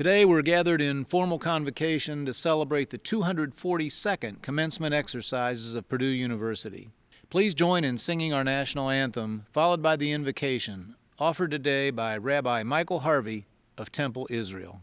Today we're gathered in formal convocation to celebrate the 242nd commencement exercises of Purdue University. Please join in singing our national anthem, followed by the invocation, offered today by Rabbi Michael Harvey of Temple Israel.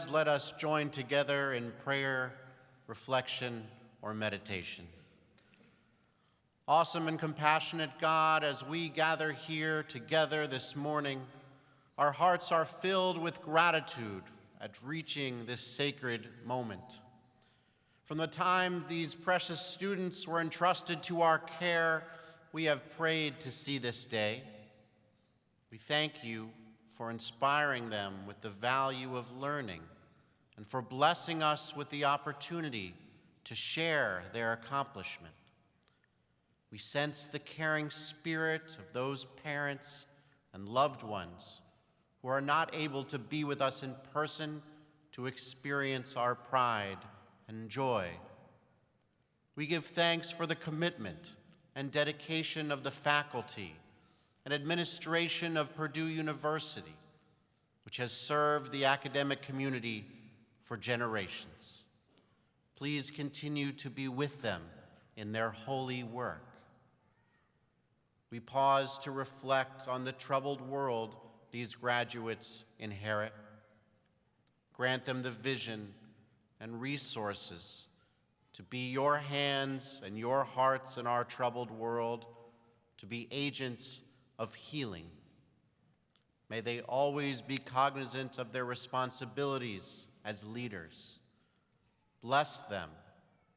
Friends, let us join together in prayer, reflection, or meditation. Awesome and compassionate God, as we gather here together this morning, our hearts are filled with gratitude at reaching this sacred moment. From the time these precious students were entrusted to our care, we have prayed to see this day. We thank you for inspiring them with the value of learning and for blessing us with the opportunity to share their accomplishment. We sense the caring spirit of those parents and loved ones who are not able to be with us in person to experience our pride and joy. We give thanks for the commitment and dedication of the faculty and administration of Purdue University, which has served the academic community for generations. Please continue to be with them in their holy work. We pause to reflect on the troubled world these graduates inherit. Grant them the vision and resources to be your hands and your hearts in our troubled world, to be agents of healing. May they always be cognizant of their responsibilities as leaders. Bless them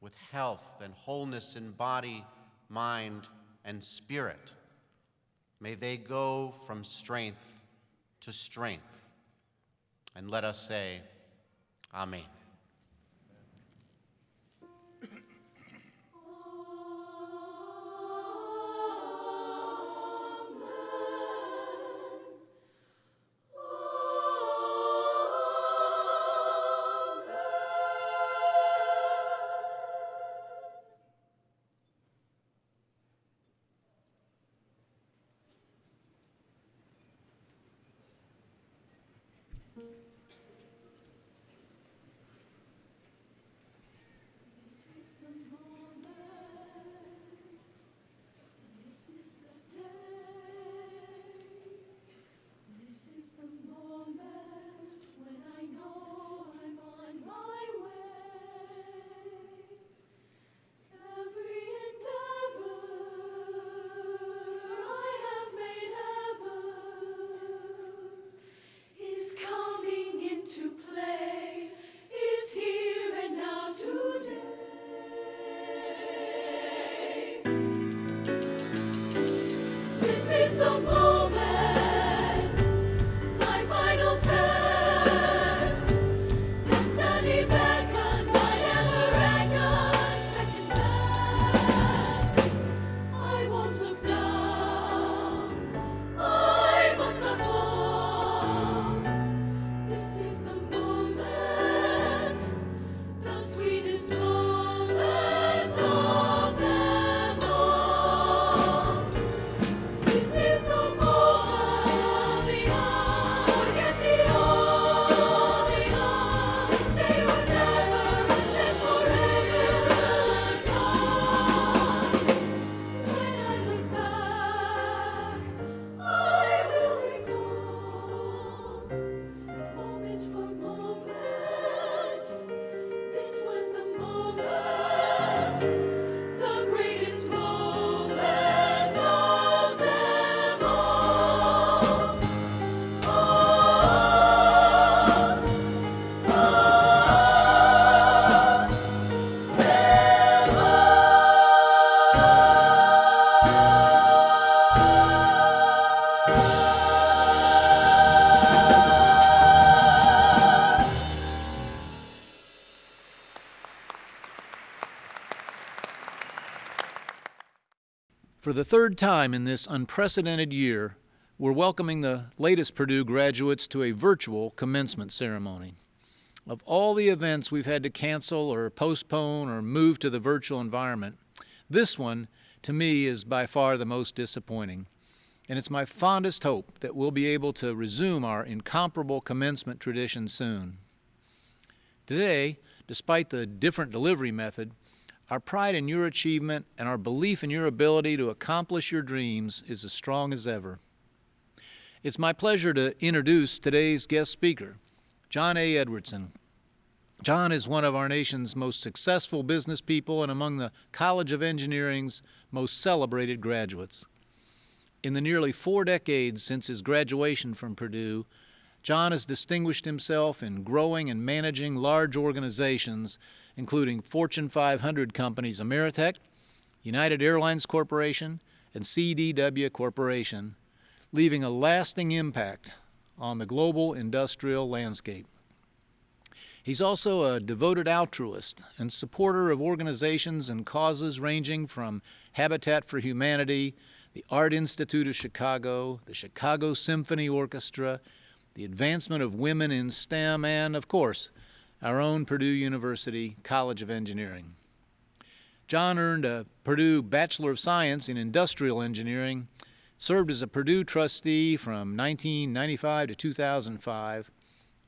with health and wholeness in body, mind, and spirit. May they go from strength to strength. And let us say, Amen. The third time in this unprecedented year, we're welcoming the latest Purdue graduates to a virtual commencement ceremony. Of all the events we've had to cancel or postpone or move to the virtual environment, this one, to me, is by far the most disappointing. And it's my fondest hope that we'll be able to resume our incomparable commencement tradition soon. Today, despite the different delivery method, our pride in your achievement and our belief in your ability to accomplish your dreams is as strong as ever. It's my pleasure to introduce today's guest speaker, John A. Edwardson. John is one of our nation's most successful business people and among the College of Engineering's most celebrated graduates. In the nearly four decades since his graduation from Purdue, John has distinguished himself in growing and managing large organizations, including Fortune 500 companies Ameritech, United Airlines Corporation, and CDW Corporation, leaving a lasting impact on the global industrial landscape. He's also a devoted altruist and supporter of organizations and causes ranging from Habitat for Humanity, the Art Institute of Chicago, the Chicago Symphony Orchestra, the advancement of women in STEM, and, of course, our own Purdue University College of Engineering. John earned a Purdue Bachelor of Science in Industrial Engineering served as a Purdue trustee from 1995 to 2005,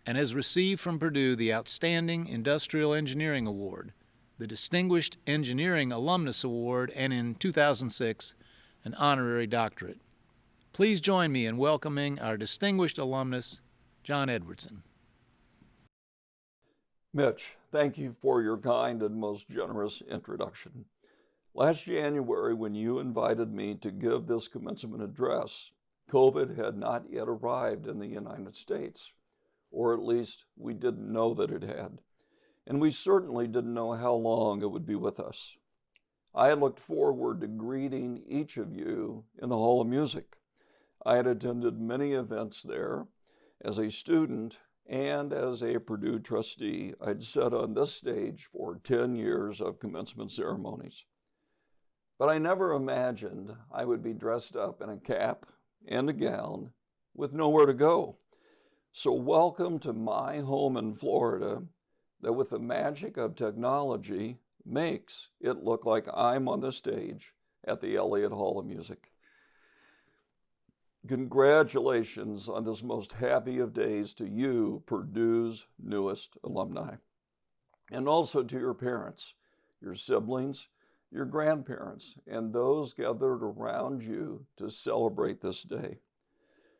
and has received from Purdue the Outstanding Industrial Engineering Award, the Distinguished Engineering Alumnus Award, and in 2006, an honorary doctorate. Please join me in welcoming our distinguished alumnus, John Edwardson. Mitch, thank you for your kind and most generous introduction. Last January, when you invited me to give this commencement address, COVID had not yet arrived in the United States, or at least we didn't know that it had. And we certainly didn't know how long it would be with us. I had looked forward to greeting each of you in the Hall of Music. I had attended many events there. As a student and as a Purdue trustee, I'd sat on this stage for 10 years of commencement ceremonies. But I never imagined I would be dressed up in a cap and a gown with nowhere to go. So, welcome to my home in Florida that, with the magic of technology, makes it look like I'm on the stage at the Elliott Hall of Music. Congratulations on this most happy of days to you, Purdue's newest alumni, and also to your parents, your siblings, your grandparents, and those gathered around you to celebrate this day.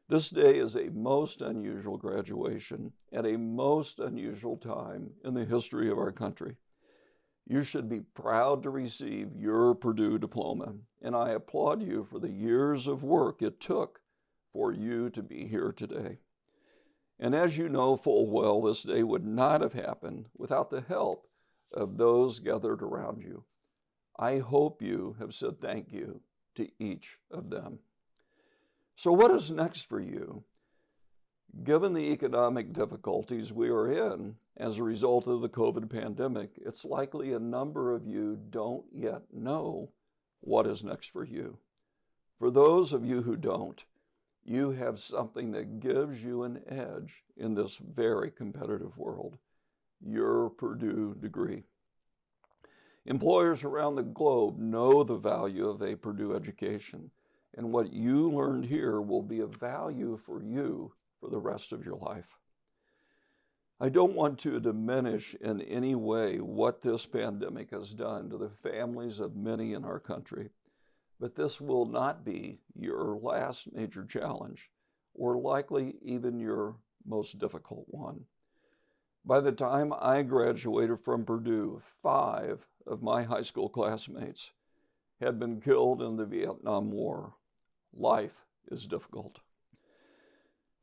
This day is a most unusual graduation at a most unusual time in the history of our country. You should be proud to receive your Purdue diploma, and I applaud you for the years of work it took for you to be here today. And as you know full well, this day would not have happened without the help of those gathered around you. I hope you have said thank you to each of them. So, what is next for you? Given the economic difficulties we are in as a result of the COVID pandemic, it's likely a number of you don't yet know what is next for you. For those of you who don't, you have something that gives you an edge in this very competitive world your Purdue degree. Employers around the globe know the value of a Purdue education, and what you learned here will be of value for you for the rest of your life. I don't want to diminish in any way what this pandemic has done to the families of many in our country, but this will not be your last major challenge, or likely even your most difficult one. By the time I graduated from Purdue, five of my high school classmates had been killed in the Vietnam War. Life is difficult.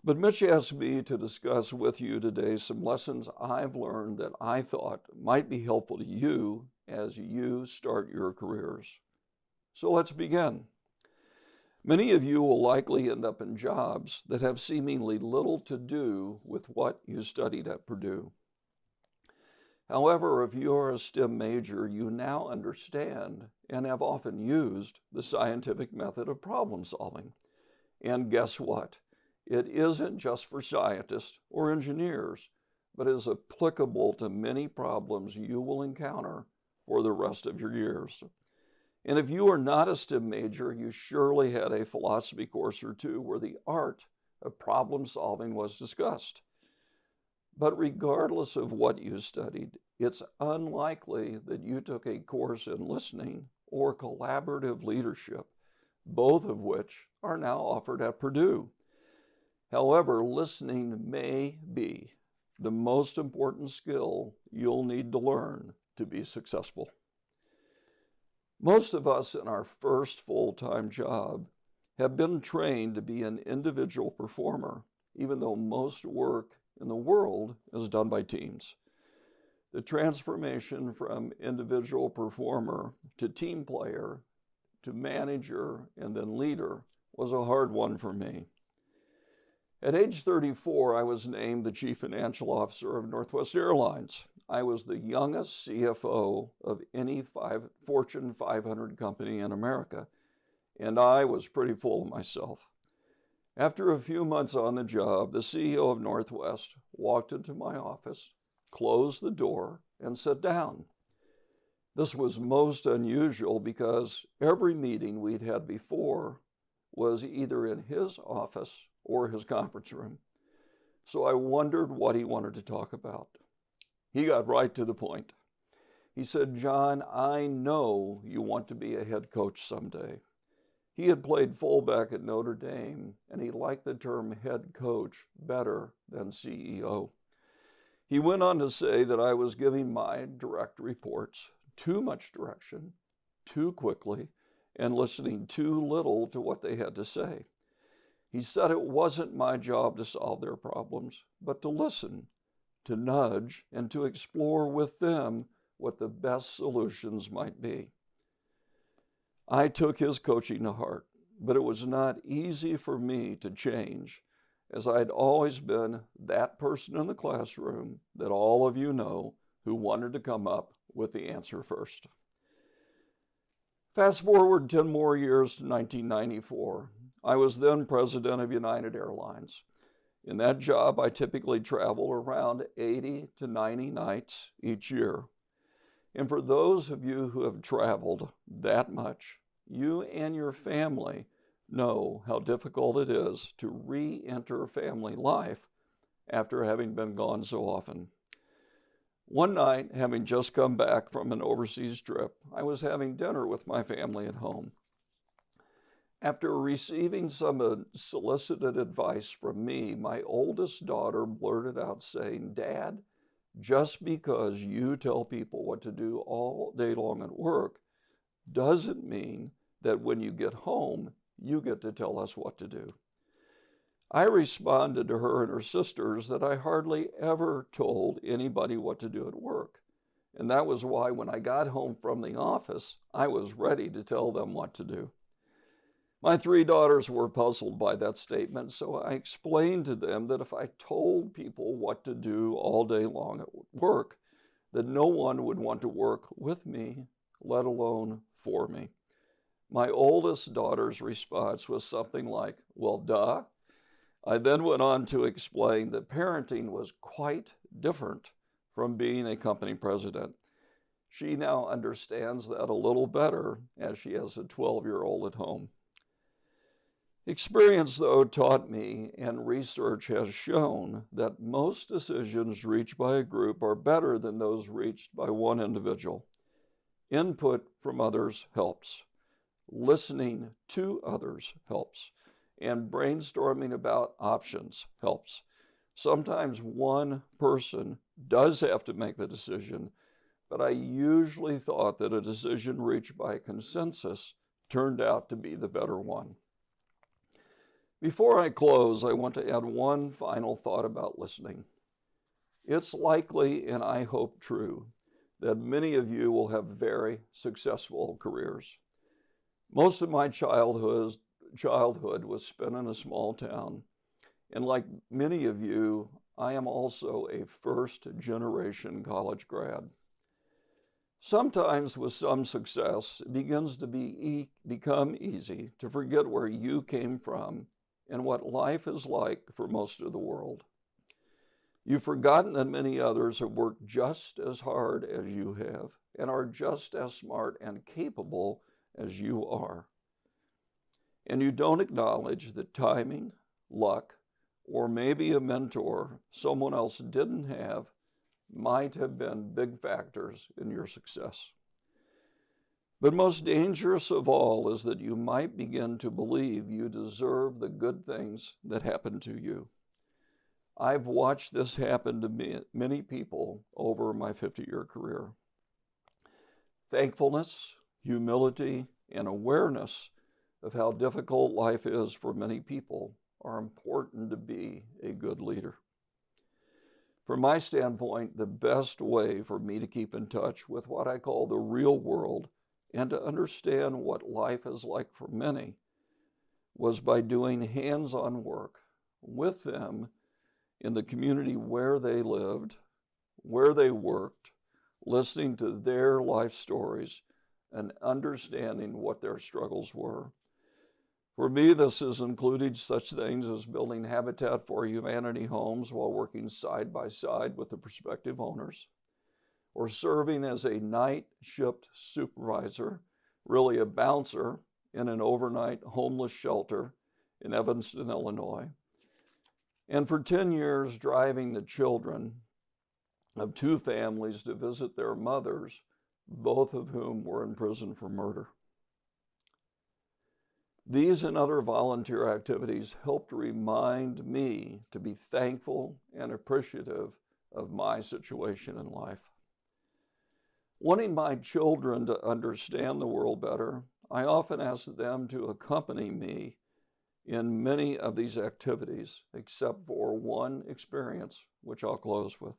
But Mitch asked me to discuss with you today some lessons I've learned that I thought might be helpful to you as you start your careers. So let's begin. Many of you will likely end up in jobs that have seemingly little to do with what you studied at Purdue. However, if you are a STEM major, you now understand and have often used the scientific method of problem solving. And guess what? It isn't just for scientists or engineers, but is applicable to many problems you will encounter for the rest of your years. And if you are not a STEM major, you surely had a philosophy course or two where the art of problem solving was discussed. But regardless of what you studied, it's unlikely that you took a course in listening or collaborative leadership, both of which are now offered at Purdue. However, listening may be the most important skill you'll need to learn to be successful. Most of us in our first full time job have been trained to be an individual performer, even though most work in the world is done by teams. The transformation from individual performer to team player to manager and then leader was a hard one for me. At age 34, I was named the Chief Financial Officer of Northwest Airlines. I was the youngest CFO of any five, Fortune 500 company in America, and I was pretty full of myself. After a few months on the job, the CEO of Northwest walked into my office, closed the door, and sat down. This was most unusual because every meeting we'd had before was either in his office or his conference room. So I wondered what he wanted to talk about. He got right to the point. He said, John, I know you want to be a head coach someday. He had played fullback at Notre Dame, and he liked the term head coach better than CEO. He went on to say that I was giving my direct reports too much direction, too quickly, and listening too little to what they had to say. He said it wasn't my job to solve their problems, but to listen, to nudge, and to explore with them what the best solutions might be. I took his coaching to heart, but it was not easy for me to change, as I had always been that person in the classroom that all of you know who wanted to come up with the answer first. Fast forward 10 more years to 1994. I was then president of United Airlines. In that job, I typically travel around 80 to 90 nights each year. And for those of you who have traveled that much, you and your family know how difficult it is to re enter family life after having been gone so often. One night, having just come back from an overseas trip, I was having dinner with my family at home. After receiving some uh, solicited advice from me, my oldest daughter blurted out saying, Dad, just because you tell people what to do all day long at work doesn't mean that when you get home, you get to tell us what to do. I responded to her and her sisters that I hardly ever told anybody what to do at work. And that was why when I got home from the office, I was ready to tell them what to do. My three daughters were puzzled by that statement, so I explained to them that if I told people what to do all day long at work, that no one would want to work with me, let alone for me. My oldest daughter's response was something like, Well, duh. I then went on to explain that parenting was quite different from being a company president. She now understands that a little better as she has a 12 year old at home. Experience, though, taught me, and research has shown, that most decisions reached by a group are better than those reached by one individual. Input from others helps. Listening to others helps. And brainstorming about options helps. Sometimes one person does have to make the decision, but I usually thought that a decision reached by consensus turned out to be the better one. Before I close, I want to add one final thought about listening. It's likely, and I hope true, that many of you will have very successful careers. Most of my childhood, childhood was spent in a small town, and like many of you, I am also a first generation college grad. Sometimes, with some success, it begins to be e- become easy to forget where you came from and what life is like for most of the world. You've forgotten that many others have worked just as hard as you have and are just as smart and capable as you are. And you don't acknowledge that timing, luck, or maybe a mentor someone else didn't have might have been big factors in your success. But most dangerous of all is that you might begin to believe you deserve the good things that happen to you. I've watched this happen to many people over my 50 year career. Thankfulness, humility, and awareness of how difficult life is for many people are important to be a good leader. From my standpoint, the best way for me to keep in touch with what I call the real world and to understand what life is like for many was by doing hands on work with them in the community where they lived, where they worked, listening to their life stories, and understanding what their struggles were. For me, this has included such things as building Habitat for Humanity homes while working side by side with the prospective owners, or serving as a night shift supervisor, really a bouncer, in an overnight homeless shelter in Evanston, Illinois. And for 10 years, driving the children of two families to visit their mothers, both of whom were in prison for murder. These and other volunteer activities helped remind me to be thankful and appreciative of my situation in life. Wanting my children to understand the world better, I often ask them to accompany me in many of these activities, except for one experience, which I'll close with.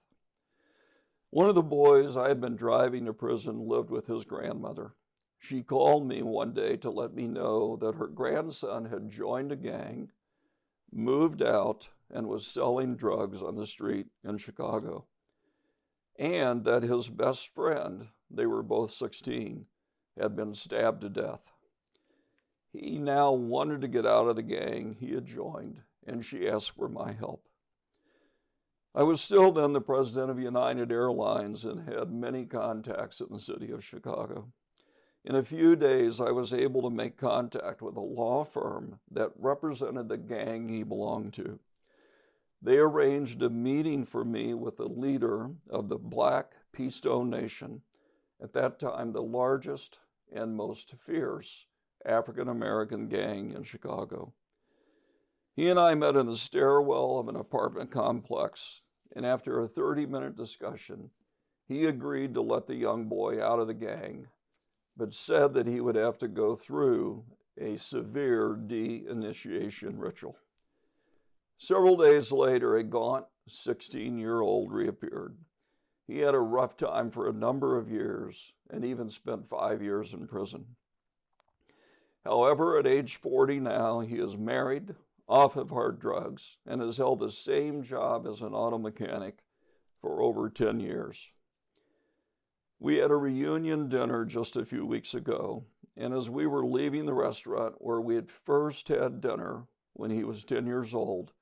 One of the boys I had been driving to prison lived with his grandmother. She called me one day to let me know that her grandson had joined a gang, moved out, and was selling drugs on the street in Chicago. And that his best friend, they were both 16, had been stabbed to death. He now wanted to get out of the gang he had joined, and she asked for my help. I was still then the president of United Airlines and had many contacts in the city of Chicago. In a few days, I was able to make contact with a law firm that represented the gang he belonged to. They arranged a meeting for me with the leader of the Black P. Stone Nation, at that time the largest and most fierce African American gang in Chicago. He and I met in the stairwell of an apartment complex, and after a 30 minute discussion, he agreed to let the young boy out of the gang but said that he would have to go through a severe de-initiation ritual. Several days later, a gaunt 16 year old reappeared. He had a rough time for a number of years and even spent five years in prison. However, at age 40 now, he is married, off of hard drugs, and has held the same job as an auto mechanic for over 10 years. We had a reunion dinner just a few weeks ago, and as we were leaving the restaurant where we had first had dinner when he was 10 years old,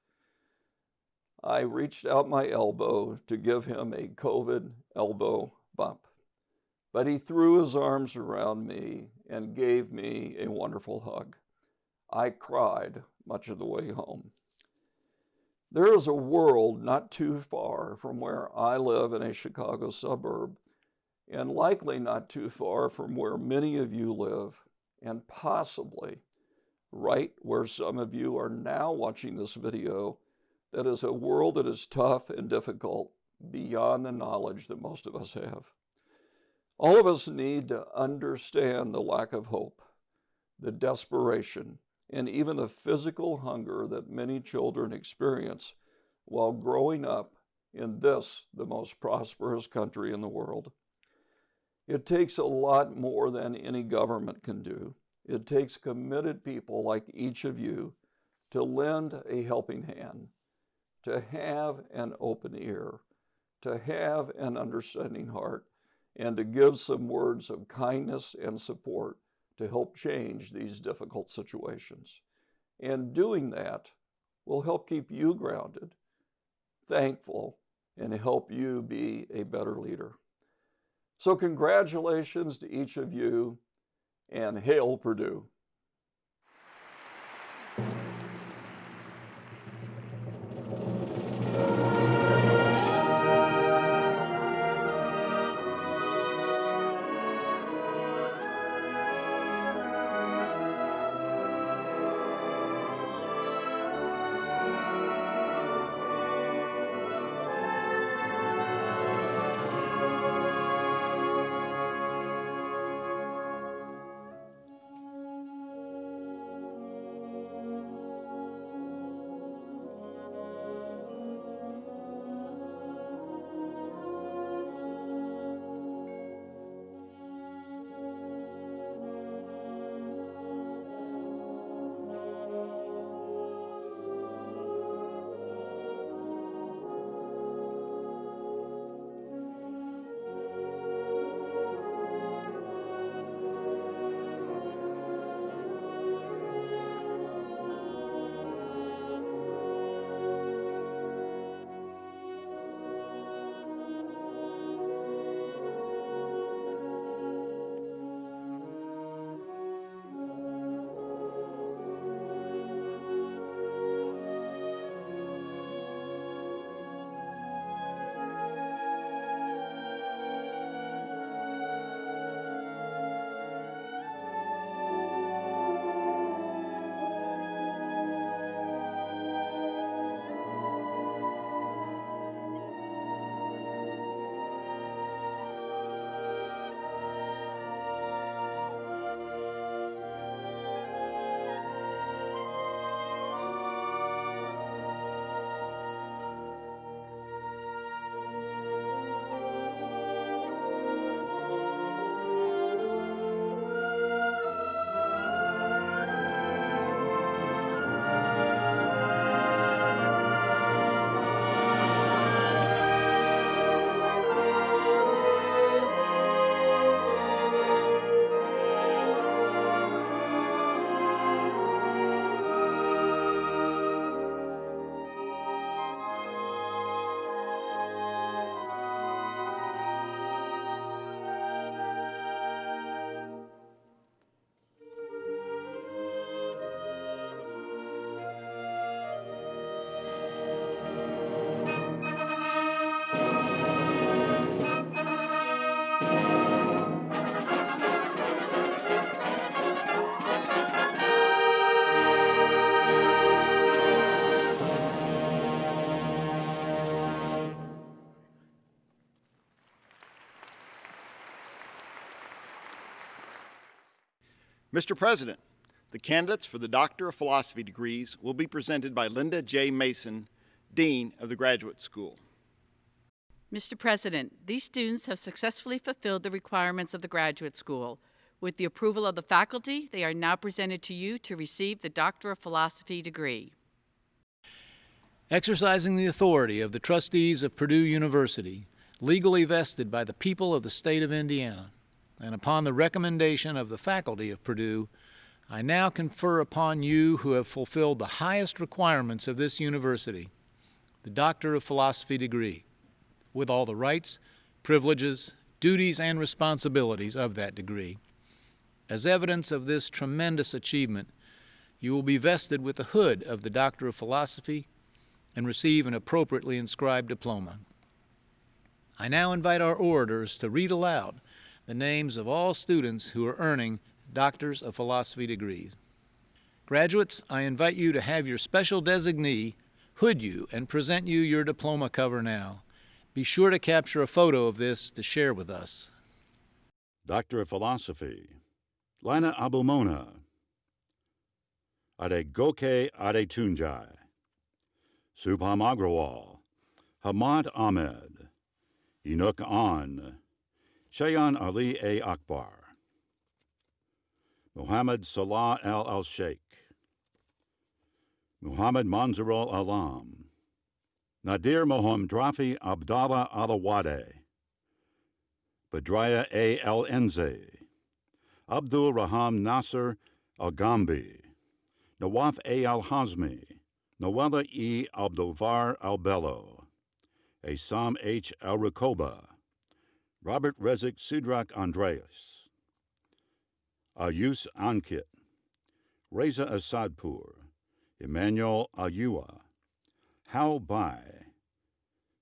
I reached out my elbow to give him a COVID elbow bump. But he threw his arms around me and gave me a wonderful hug. I cried much of the way home. There is a world not too far from where I live in a Chicago suburb and likely not too far from where many of you live, and possibly right where some of you are now watching this video, that is a world that is tough and difficult beyond the knowledge that most of us have. All of us need to understand the lack of hope, the desperation, and even the physical hunger that many children experience while growing up in this, the most prosperous country in the world. It takes a lot more than any government can do. It takes committed people like each of you to lend a helping hand, to have an open ear, to have an understanding heart, and to give some words of kindness and support to help change these difficult situations. And doing that will help keep you grounded, thankful, and help you be a better leader. So, congratulations to each of you, and hail Purdue. Mr. President, the candidates for the Doctor of Philosophy degrees will be presented by Linda J. Mason, Dean of the Graduate School. Mr. President, these students have successfully fulfilled the requirements of the graduate school. With the approval of the faculty, they are now presented to you to receive the Doctor of Philosophy degree. Exercising the authority of the trustees of Purdue University, legally vested by the people of the state of Indiana, and upon the recommendation of the faculty of Purdue, I now confer upon you who have fulfilled the highest requirements of this university the Doctor of Philosophy degree, with all the rights, privileges, duties, and responsibilities of that degree. As evidence of this tremendous achievement, you will be vested with the hood of the Doctor of Philosophy and receive an appropriately inscribed diploma. I now invite our orators to read aloud the names of all students who are earning Doctors of Philosophy degrees. Graduates, I invite you to have your special designee hood you and present you your diploma cover now. Be sure to capture a photo of this to share with us. Doctor of Philosophy, Lina Abumona, Adegoke Adetunjai, Subham Agrawal, Hamad Ahmed, Enoch An, Shayan Ali A. Akbar, Muhammad Salah Al Al Sheikh, Muhammad Manzarul Alam, Nadir Mohamdrafi Abdallah Alawade, Badraya A. El Enze, Abdul Raham Nasser Al Gambi, Nawaf A. Al Hazmi, Noella E. Abdulvar Al Bello, Asam H. Al Rakoba, Robert Rezik Sudrak Andreas, Ayus Ankit, Reza Asadpur, Emmanuel Ayua, Hal Bai,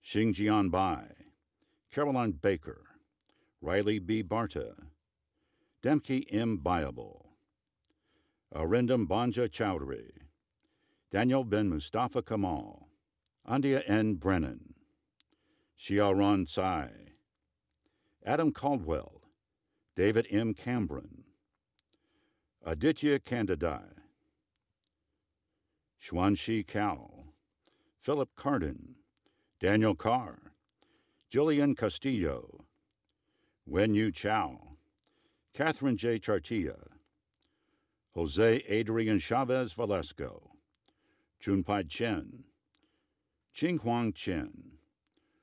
Xingjian Bai, Caroline Baker, Riley B. Barta, Demke M. Biable, Arindam Banja Chowdhury, Daniel Ben Mustafa Kamal, Andia N. Brennan, Xiaoran Tsai, Adam Caldwell, David M. Cambron, Aditya Candidai, Xuanxi Cao, Philip Cardin, Daniel Carr, Jillian Castillo, Wen Yu Chao, Catherine J. Chartia, Jose Adrian Chavez Valesco, Chunpai Chen, Qinghuang Chen,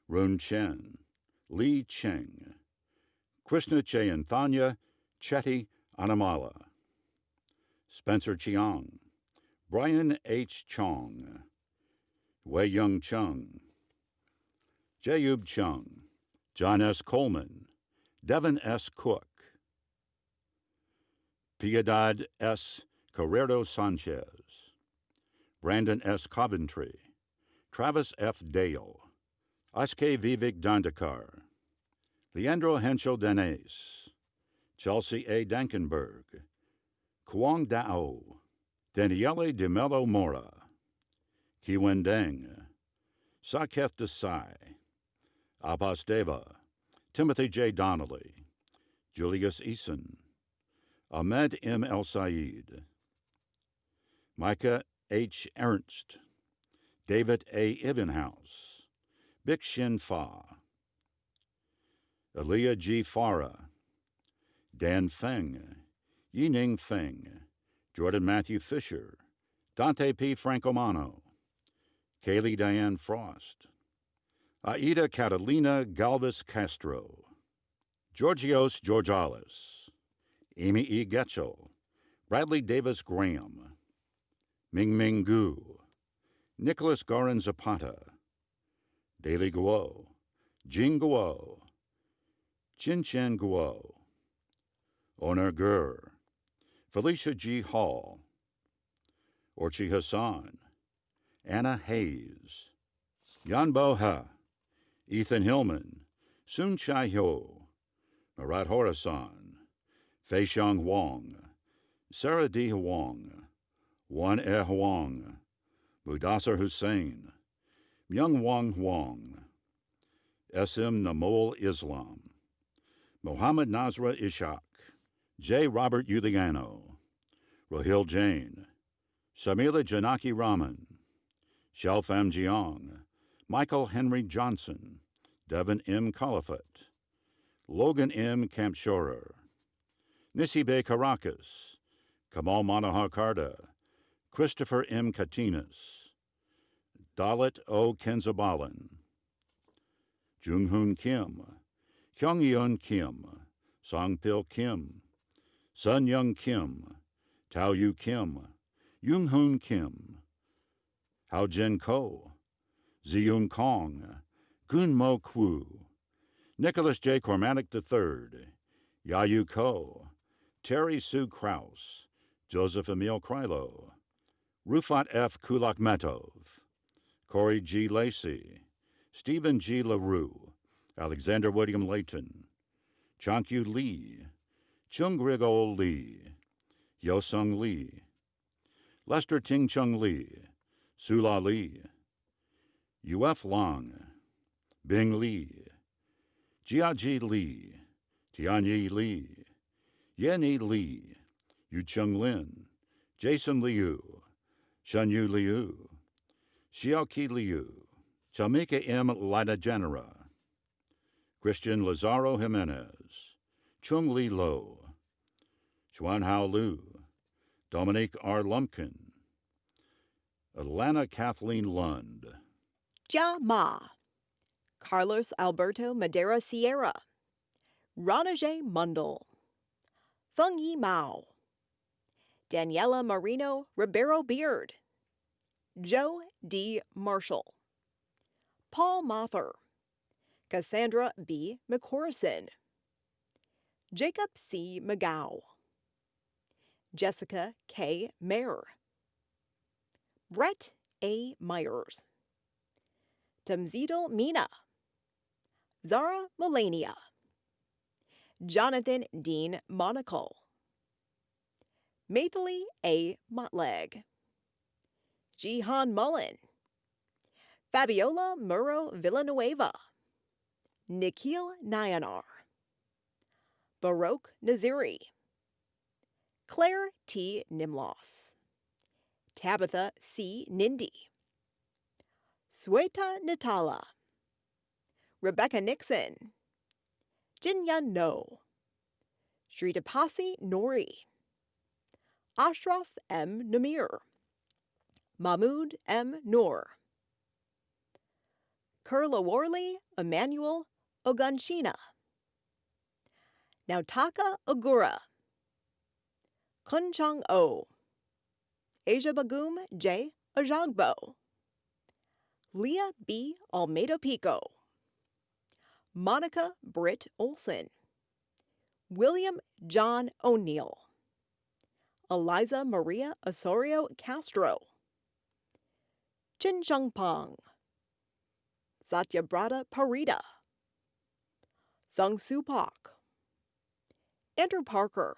Run Chen, Li Cheng, Krishna Chayanthanya Chetty Anamala, Spencer Chiang, Brian H. Chong, Wei Young Chung, Jayub Chung, John S. Coleman, Devin S. Cook, Piedad S. Carrero Sanchez, Brandon S. Coventry, Travis F. Dale, Aske Vivek Dandekar, Leandro Henschel Denes, Chelsea A. Dankenberg, Kuang Dao, Daniele de Mello Mora, Kiwen Deng, Saketh Desai, Abbas Deva, Timothy J. Donnelly, Julius Eason, Ahmed M. El Said, Micah H. Ernst, David A. Ivenhouse, Bik Shin Fa, Aaliyah G. Farah, Dan Feng, Yining Feng, Jordan Matthew Fisher, Dante P. Francomano, Kaylee Diane Frost, Aida Catalina Galvez Castro, Georgios Georgalis, Amy E. Getchell, Bradley Davis Graham, Ming Ming Gu, Nicholas Garin Zapata, Daily Guo, Jing Guo, Chin Chen Guo, Honor Gur, Felicia G. Hall, Orchi Hassan, Anna Hayes, Yanbo Ha, Ethan Hillman, Sun Chai Ho, Marat Horasan, Fei Xiang Wang, Sarah D. Huang, Wan E. Huang, Mudassar Hussein, Myung Wang Huang, S.M. Namol Islam, Mohammed Nasra Ishak, J. Robert Uliano, Rahil Jain, Samila Janaki Raman, Shelfam Jiang, Michael Henry Johnson, Devin M. Colifat, Logan M. Campshorer, Nisibe Caracas, Kamal Manohar Karda, Christopher M. Katinas, Dalit O. Kenzabalan, Junghoon Kim, Kyungyeon Kim, Songpil Kim, Sun Young Kim, Tao Yu Kim, Yoon Kim, Hao Jin Ko, Ziyun Kong, Gun Mo Kwu, Nicholas J. Cormatic III, Yayu Ko, Terry Sue Kraus, Joseph Emil Krylo, Rufat F. Kulakmetov, Corey G. Lacey, Stephen G. LaRue, Alexander William Layton, Chankyu Lee, Chung Grigo Lee, Yosung Lee, Lester Ting Chung Lee, Sula Lee, Uf Long, Bing Lee, Jiaji Lee, Tianyi Lee, Yenny Lee, Yucheng Lin, Jason Liu, Shanyu Liu, Xiaoqi Liu, Chamika M. Lida Christian Lazaro Jimenez, Chung Li Lo, Chuan Hao Lu, Dominique R. Lumpkin, Atlanta Kathleen Lund, Jia Ma, Carlos Alberto Madera Sierra, Ranaje Mundel, Feng Yi Mao, Daniela Marino Ribeiro Beard, Joe D. Marshall, Paul Mother, Cassandra B. McCorrison, Jacob C. McGow, Jessica K. Mayer, Brett A. Myers, Tamzidal Mina, Zara Melania, Jonathan Dean Monaco, Maithili A. Motleg, Jihan Mullen, Fabiola Murrow Villanueva, Nikhil Nayanar, Baroque Naziri, Claire T. Nimlos, Tabitha C. Nindy, Sweta Natala, Rebecca Nixon, Jinyun No, Sritapasi Nori, Ashraf M. Namir, Mahmoud M. Noor, Kurla Worley Emmanuel Ogunshina, Nautaka Ogura, Kunchang O, Asia Bagum J. Ajagbo, Leah B. Almeida Pico, Monica Britt Olson, William John O'Neill, Eliza Maria Osorio Castro, Chin Pong, Satyabrata Parida, Sung Soo Pak, Andrew Parker,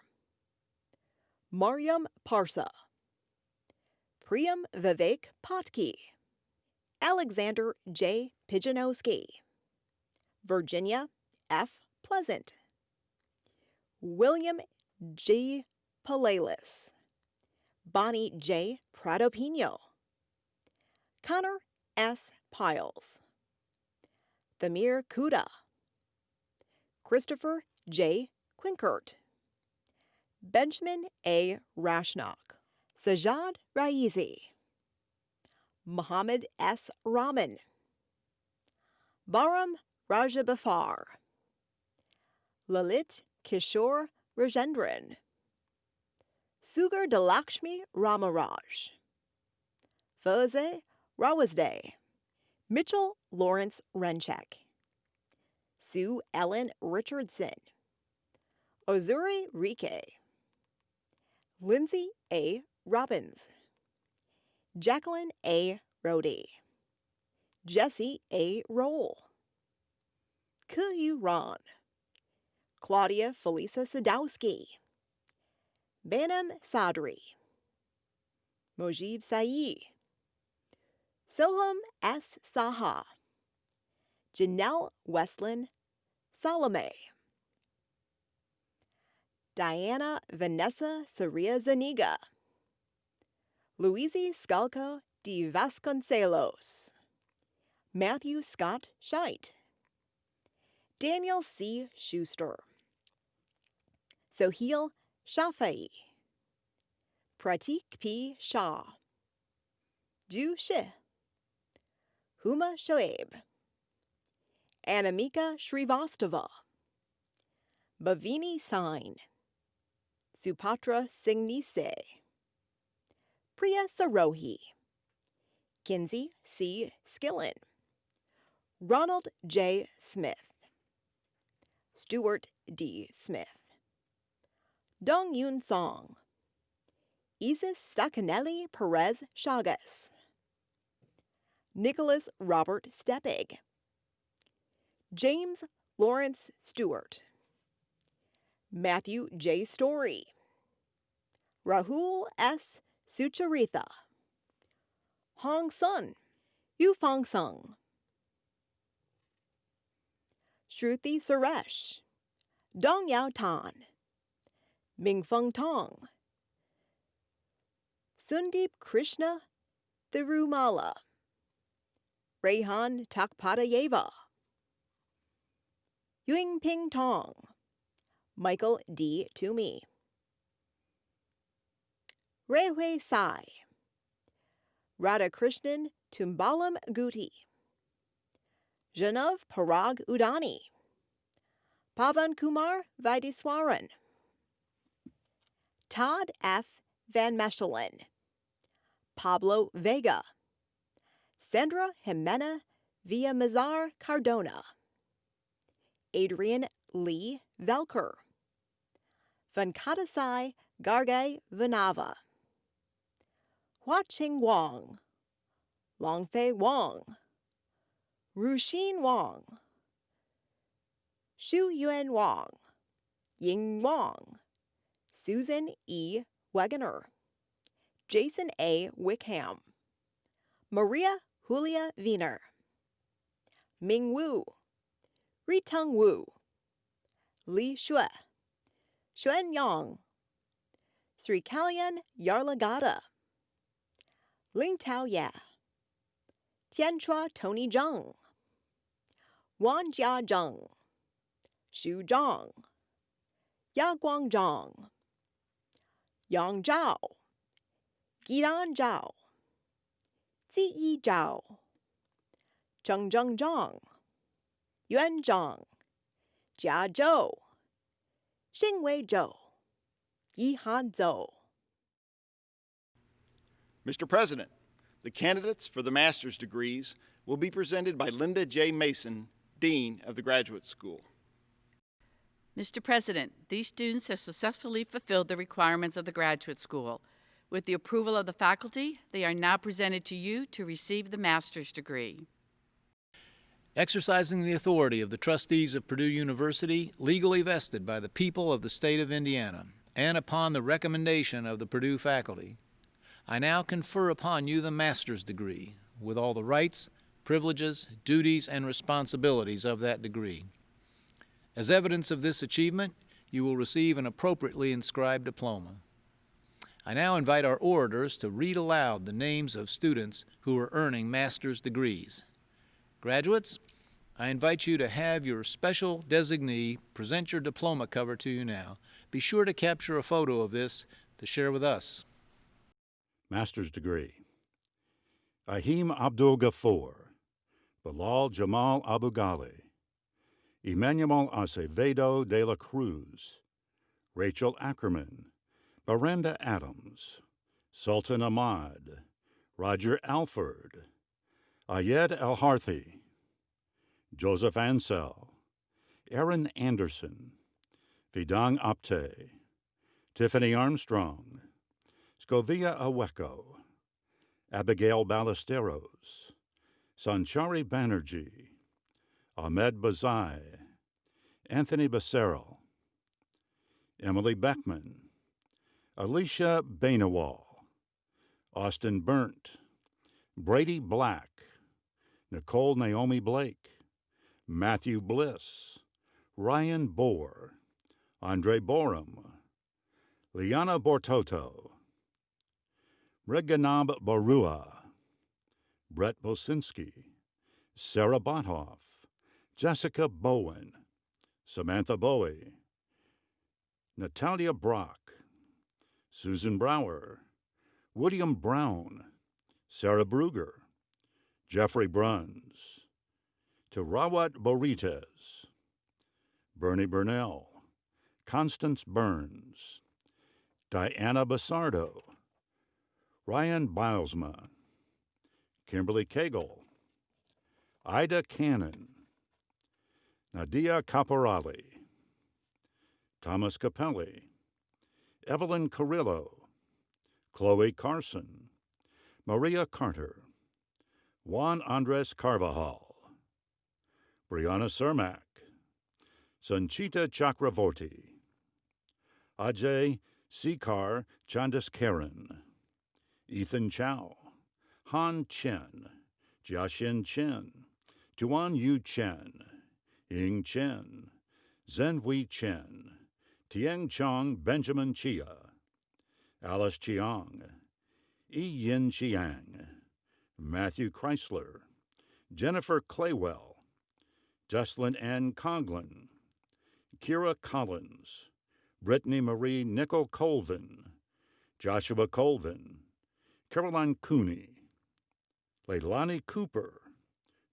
Mariam Parsa, Priyam Vivek Patki, Alexander J. Pijanowski, Virginia F. Pleasant, William G. Palalis, Bonnie J. Prado Pino, Connor S. Piles, Thamir Kuda, Christopher J. Quinkert, Benjamin A. Rashnock, Sajad Raizi, Mohammed S. Rahman, Baram Rajabafar, Lalit Kishore Rajendran, Sugar Dalakshmi Ramaraj, Foze Rawazde, Mitchell Lawrence Renchek, Sue Ellen Richardson, Ozuri Rike, Lindsay A. Robbins, Jacqueline A. Rody, Jesse A. Roll, Kuyu Ron, Claudia Felisa Sadowski, Banam Sadri, Mojib Saeed, Soham S. Saha, Janelle Westlin Salome, Diana Vanessa Saria Zaniga, Luisi Scalco de Vasconcelos, Matthew Scott Scheit, Daniel C. Schuster, Soheil Shafai, Pratik P. Shah, Ju Shi, Huma Shoaib, Anamika Shrivastava, Bhavini Sain, Supatra Singnise, Priya Sarohi, Kinsey C. Skillen, Ronald J. Smith, Stuart D. Smith, Dong Yun Song, Isis Stacanelli Perez Chagas, Nicholas Robert Steppig, James Lawrence Stewart, Matthew J. Story, Rahul S. Sucharitha, Hong Sun, Yufang Sung, Shruti Suresh, Dong Yao Tan, Mingfeng Tong, Sundeep Krishna Thirumala, Rehan Takpadayeva, Yingping Tong, Michael D. Toomey, Rehui Sai, Radhakrishnan Tumbalam Guti, Janav Parag Udani, Pavan Kumar Vaidiswaran, Todd F. Van Mechelen, Pablo Vega, Sandra Jimena Villamizar Cardona, Adrian Lee Velker, Venkatasai Garge Ching Wong, Longfei Wong, Ruxin Wang, Xu Yuan Wang, Ying Wang, Susan E. Wegener, Jason A. Wickham, Maria Julia Wiener, Ming Wu, Ritung Wu, Li Xue, Xuan Yang, Sri Kalyan Yarlagada, Ling Tao Ya, Tianchua Tony Zheng, Wan Jia Zheng, Xu Zhang, Ya Guangzhang, Yang Zhao, Gidan Zhao, Ziyi Zhao, Zheng Zheng Zhang, Yuan Zhang, Jia Zhou, Xingwei Zhou, Yihan Zhou. Mr. President, the candidates for the master's degrees will be presented by Linda J. Mason, Dean of the Graduate School. Mr. President, these students have successfully fulfilled the requirements of the graduate school. With the approval of the faculty, they are now presented to you to receive the master's degree. Exercising the authority of the trustees of Purdue University, legally vested by the people of the state of Indiana, and upon the recommendation of the Purdue faculty, I now confer upon you the master's degree, with all the rights, privileges, duties, and responsibilities of that degree. As evidence of this achievement, you will receive an appropriately inscribed diploma. I now invite our orators to read aloud the names of students who are earning master's degrees. Graduates, I invite you to have your special designee present your diploma cover to you now. Be sure to capture a photo of this to share with us. Master's degree. Ahim Abdul Ghafoor, Bilal Jamal Abu Ghali, Emmanuel Acevedo de la Cruz, Rachel Ackerman, Miranda Adams, Sultan Ahmad, Roger Alford, Ayed El Harthi, Joseph Ansel, Aaron Anderson, Vidang Apte, Tiffany Armstrong, Scovia Aweko, Abigail Ballesteros, Sanchari Banerjee, Ahmed Bazai, Anthony Becerril, Emily Beckman, Alicia Bainawal, Austin Burnt, Brady Black, Nicole Naomi Blake, Matthew Bliss, Ryan Bohr, Andre Borum, Liana Bortoto, Reganab Barua, Brett Bosinski, Sarah Bothoff, Jessica Bowen, Samantha Bowie, Natalia Brock, Susan Brower, William Brown, Sarah Bruger, Jeffrey Bruns, Tirawat Borites, Bernie Burnell, Constance Burns, Diana Basardo, Ryan Bilesma, Kimberly Cagle, Ida Cannon, Nadia Caporali, Thomas Capelli, Evelyn Carrillo, Chloe Carson, Maria Carter, Juan Andres Carvajal, Brianna Cermak, Sanchita Chakravorty, Ajay Sikar Chandaskaran, Ethan Chow, Han Chen, Jiaxin Chen, Tuan Yu Chen, Ying Chen, Zhenhui Chen, Tieng Chong Benjamin Chia, Alice Chiang, Yi Yin Chiang, Matthew Chrysler, Jennifer Claywell, Jocelyn Ann Conglin, Kira Collins, Brittany Marie Nickel Colvin, Joshua Colvin, Caroline Cooney, Leilani Cooper,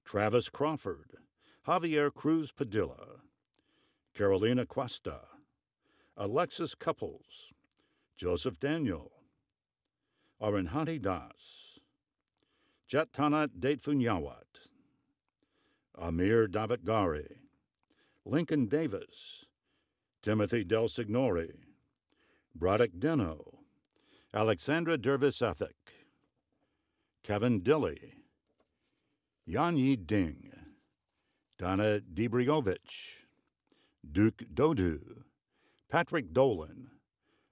Travis Crawford, Javier Cruz Padilla, Carolina Cuesta, Alexis Couples, Joseph Daniel, Arinhati Das, Jetana Datefunyawat, Amir David Gari, Lincoln Davis, Timothy Del Signori, Braddock Deno, Alexandra Dervis Ethic, Kevin Dilly, Yanyi Ding, Donna Debriovich, Duke Dodu, Patrick Dolan,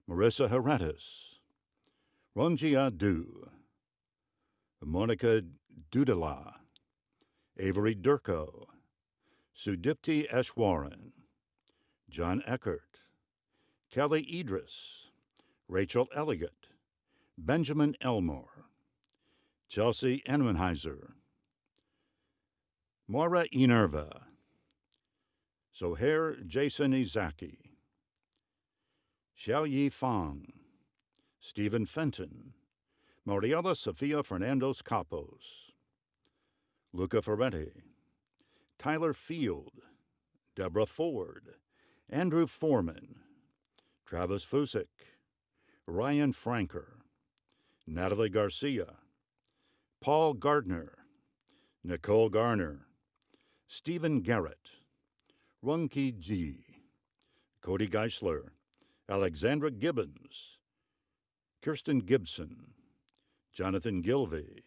Marissa Heretis, Ronjia Du, Monica Dudala, Avery Durko, Sudipti Eshwaran, John Eckert, Kelly Idris, Rachel Elliott, Benjamin Elmore, Chelsea Enwenheiser, Maura Inerva, Sohair Jason Izaki, Xiao Yi Fang, Stephen Fenton, Mariela Sofia Fernandez Capos, Luca Ferretti, Tyler Field, Deborah Ford, Andrew Foreman, Travis Fusick, Ryan Franker, Natalie Garcia, Paul Gardner, Nicole Garner, Stephen Garrett, Runke G, Cody Geisler, Alexandra Gibbons, Kirsten Gibson, Jonathan Gilvey,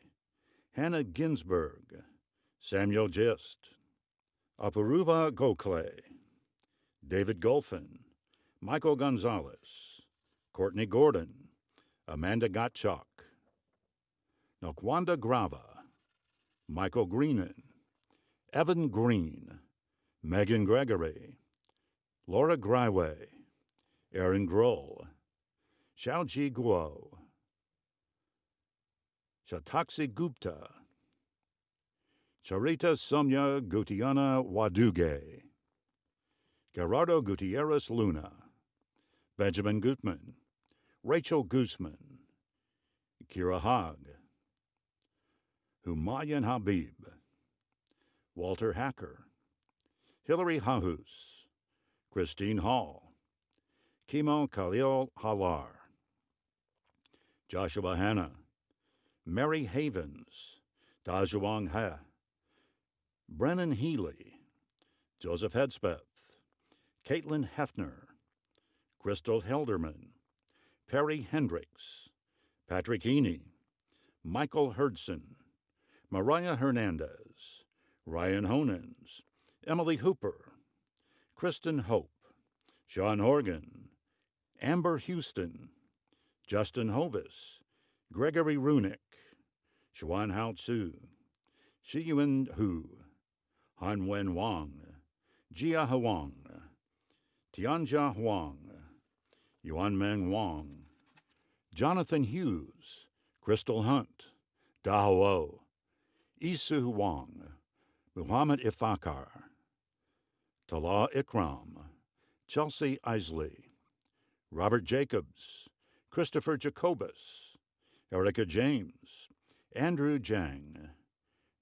Hannah Ginsberg, Samuel Gist, Apuruva Gokhale, David Golfin, Michael Gonzalez, Courtney Gordon, Amanda Gottschalk, Nokwanda Grava, Michael Greenan, Evan Green, Megan Gregory, Laura Gryway, Aaron Grohl, Xiaoji Guo, Shataksi Gupta, Charita Somya Gutiana Waduge, Gerardo Gutierrez Luna, Benjamin Gutman, Rachel Guzman, Kira Haag, Humayun Habib, Walter Hacker, Hilary Hahus, Christine Hall, Kimo Khalil Halar, Joshua Hanna, Mary Havens, Dajuang He, Brennan Healy, Joseph Hedspeth, Caitlin Hefner, Crystal Helderman, Perry Hendricks, Patrick Heaney, Michael Herdson, Mariah Hernandez, Ryan Honens, Emily Hooper, Kristen Hope, Sean Horgan, Amber Houston, Justin Hovis, Gregory Runick, Xuan Hao Tzu, Xiyuan Hu, Han Wen Wang, Jia Huang, Tianjia Huang, Yuan Meng Wang, Jonathan Hughes, Crystal Hunt, Dao Isu Wang, Muhammad Ifakar, Tala Ikram, Chelsea Isley, Robert Jacobs, Christopher Jacobus, Erica James, Andrew Jang,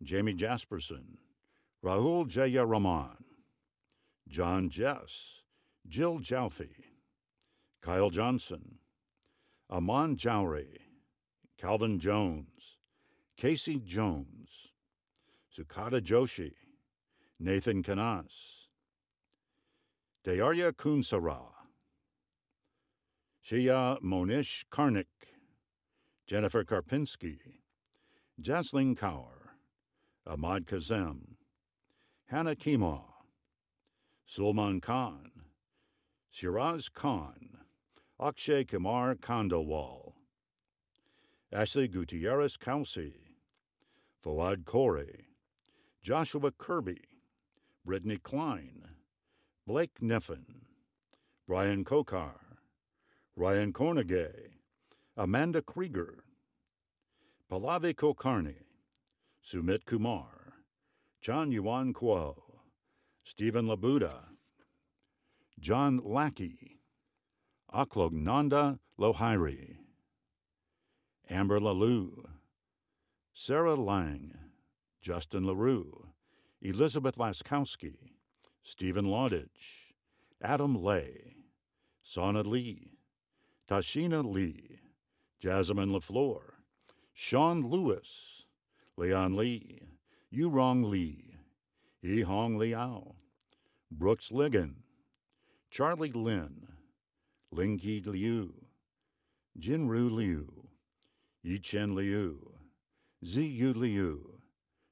Jamie Jasperson, Rahul Jaya Raman, John Jess, Jill Jaufi, Kyle Johnson, Aman Jowry, Calvin Jones, Casey Jones, Sukata Joshi, Nathan Kanas, Dayarya Kunsara, Shia Monish Karnik, Jennifer Karpinski, Jasleen Kaur, Ahmad Kazem, Hannah Kima, Sulman Khan, Shiraz Khan, Akshay Kumar Kandalwal, Ashley Gutierrez Kelsey, Fawad Corey, Joshua Kirby, Brittany Klein, Blake Neffen, Brian Kokar, Ryan Cornegay, Amanda Krieger, Pallavi Kulkarni, Sumit Kumar, John Yuan Kuo, Stephen Labuda, John Lackey, Aklognanda Lohiri, Amber Lalou, Sarah Lang, Justin LaRue, Elizabeth Laskowski, Stephen Laudage, Adam Lay, Sana Lee, Tashina Lee, Jasmine LaFleur, Sean Lewis, Leon Lee, Yurong Lee, Yi Hong Liao, Brooks Ligon, Charlie Lin, Lingyi Liu, Jinru Liu, Yichen Liu, Ziyu Liu,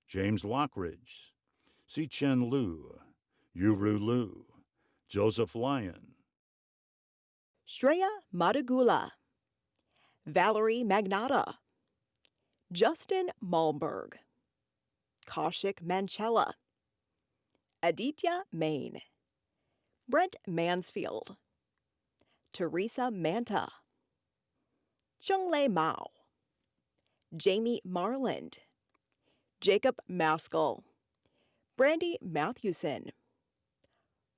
James Lockridge, Si Chen Lu, Yuru Lu, Joseph Lyon, Shreya Madagula, Valerie Magnata, Justin Malmberg, Kaushik Manchella, Aditya Main, Brent Mansfield, Teresa Manta, Lei Mao, Jamie Marland, Jacob Maskell, Brandy Matthewson,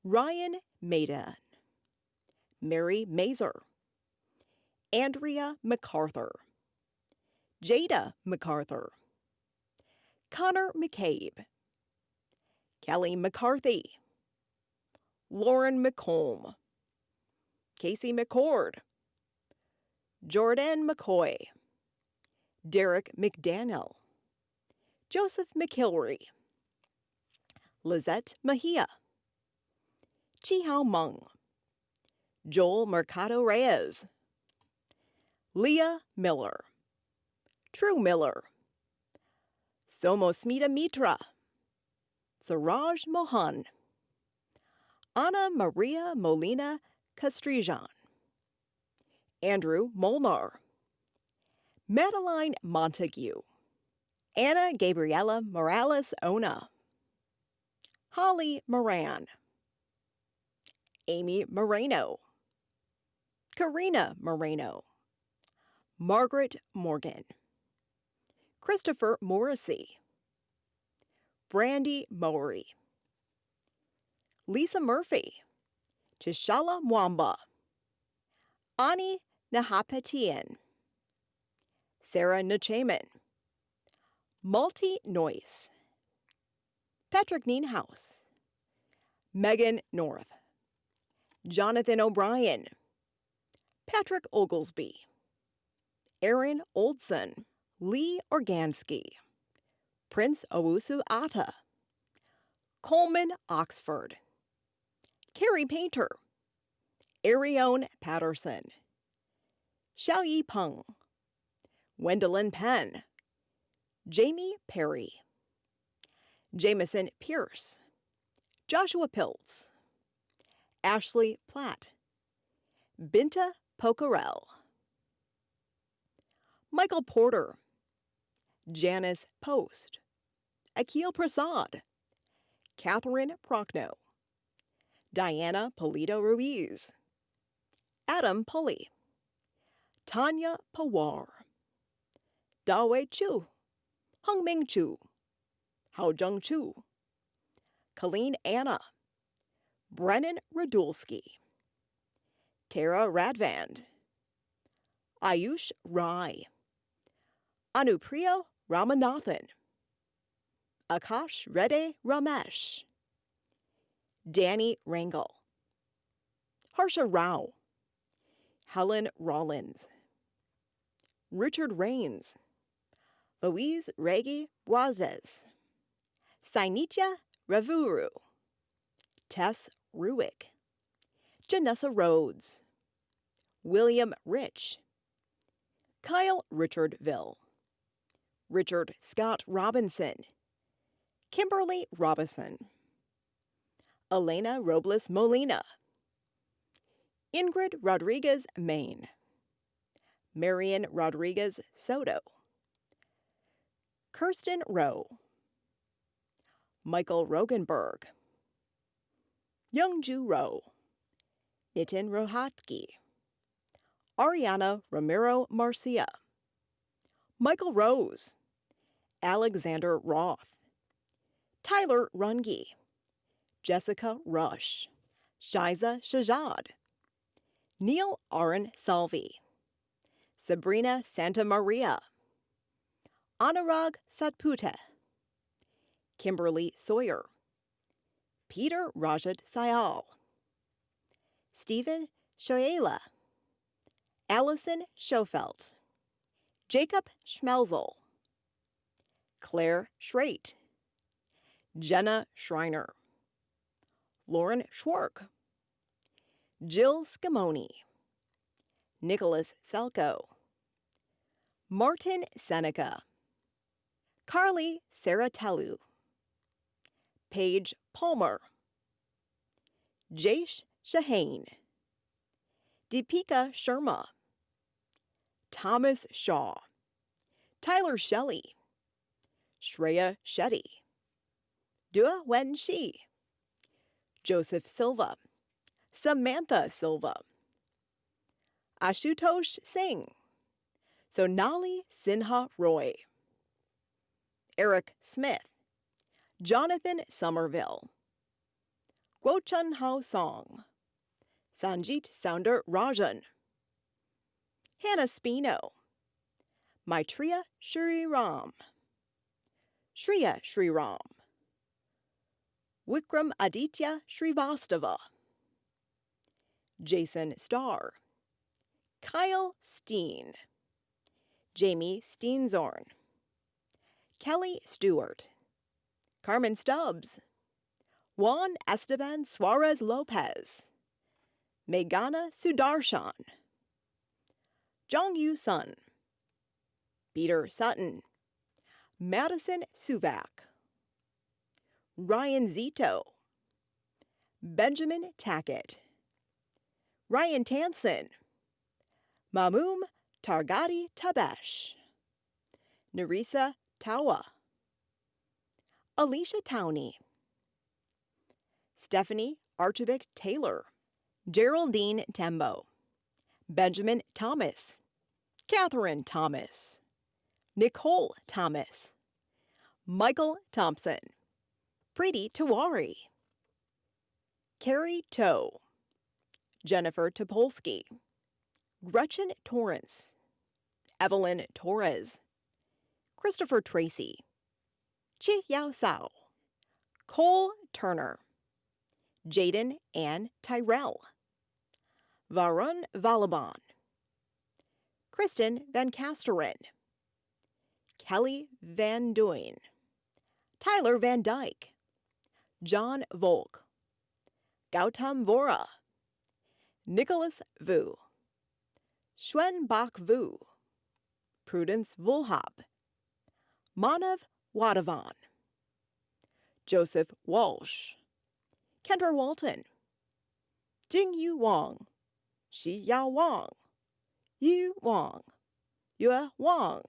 Ryan Maiden, Mary Mazer, Andrea MacArthur, Jada MacArthur, Connor McCabe, Kelly McCarthy, Lauren McComb, Casey McCord, Jordan McCoy, Derek McDaniel, Joseph McHilary, Lizette Mejia, Chi Meng, Joel Mercado Reyes, Leah Miller, True Miller, Somosmita Mitra, Siraj Mohan, Anna Maria Molina Castrijan, Andrew Molnar, Madeline Montague, Anna Gabriela Morales Ona, Holly Moran, Amy Moreno, Karina Moreno, Margaret Morgan, Christopher Morrissey, Brandy Mowry, Lisa Murphy, Chishala Mwamba, Ani Nahapetian, Sarah Nachaman, Malti Noyce, Patrick Nienhaus, Megan North, Jonathan O'Brien, Patrick Oglesby, Aaron Oldson, Lee Organsky, Prince Owusu Atta, Coleman Oxford, Carrie Painter, Arione Patterson, Xiaoyi Peng, Wendelin Penn, Jamie Perry, Jameson Pierce, Joshua Piltz, Ashley Platt, Binta Pocarel, Michael Porter, Janice Post, Akil Prasad, Catherine Prochnow, Diana Polito Ruiz, Adam Pulley, Tanya Pawar, Dawei Chu, Hungming Chu, Haojung Chu, Colleen Anna, Brennan Radulski, Tara Radvand, Ayush Rai, Anupriya Ramanathan, Akash Reddy Ramesh, Danny Rangel, Harsha Rao, Helen Rollins, Richard Rains, Louise Regi Boazes, Sainitya Ravuru, Tess Ruick, Janessa Rhodes, William Rich, Kyle Richardville, Richard Scott Robinson, Kimberly Robinson, Elena Robles Molina, Ingrid Rodriguez Main, Marion Rodriguez Soto, Kirsten Rowe, Michael Rogenberg, Youngju Rowe, Nitin Rohatgi, Ariana Romero Marcia, Michael Rose, Alexander Roth, Tyler Runge, Jessica Rush, Shiza Shajad, Neil Aron Salvi, Sabrina Santa Maria, Anurag Satpute, Kimberly Sawyer, Peter Rajat Sayal, Stephen Shoyala, Allison Schofelt, Jacob Schmelzel, Claire Schreit, Jenna Schreiner, Lauren Schwark, Jill Scamoni, Nicholas Selko, Martin Seneca, Carly Saratelu, Paige Palmer, Jash Shahane, Deepika Sharma, Thomas Shaw, Tyler Shelley, Shreya Shetty, Dua Wen Shi, Joseph Silva, Samantha Silva, Ashutosh Singh, Sonali Sinha Roy, Eric Smith, Jonathan Somerville, Guochun Hao Song, Sanjit Sounder Rajan, Hannah Spino, Maitreya Shri Ram, Shriya Shri Ram, Wikram Aditya Srivastava, Jason Starr, Kyle Steen, Jamie Steenzorn, Kelly Stewart, Carmen Stubbs, Juan Esteban Suarez Lopez, Meghana Sudarshan, Jong Yu Sun, Peter Sutton, Madison Suvak, Ryan Zito, Benjamin Tackett, Ryan Tansen, Mamum Targati Tabesh, Nerissa Tawa, Alicia Towney, Stephanie Archibald Taylor, Geraldine Tembo, Benjamin Thomas, Catherine Thomas, Nicole Thomas, Michael Thompson, Preeti Tiwari, Carrie Toe, Jennifer Topolsky, Gretchen Torrance, Evelyn Torres, Christopher Tracy, Chi Yao Sao, Cole Turner, Jaden Ann Tyrell, Varun Valaban, Kristen Van Casteren, Kelly Van Duyn, Tyler Van Dyke, John Volk, Gautam Vora, Nicholas Vu, Schwen Bak Vu, Prudence Vulhab, Manav Wadavan, Joseph Walsh, Kendra Walton, Jing Yu Wang, Shi Yao Wang, Yu Wang, Yue Wang,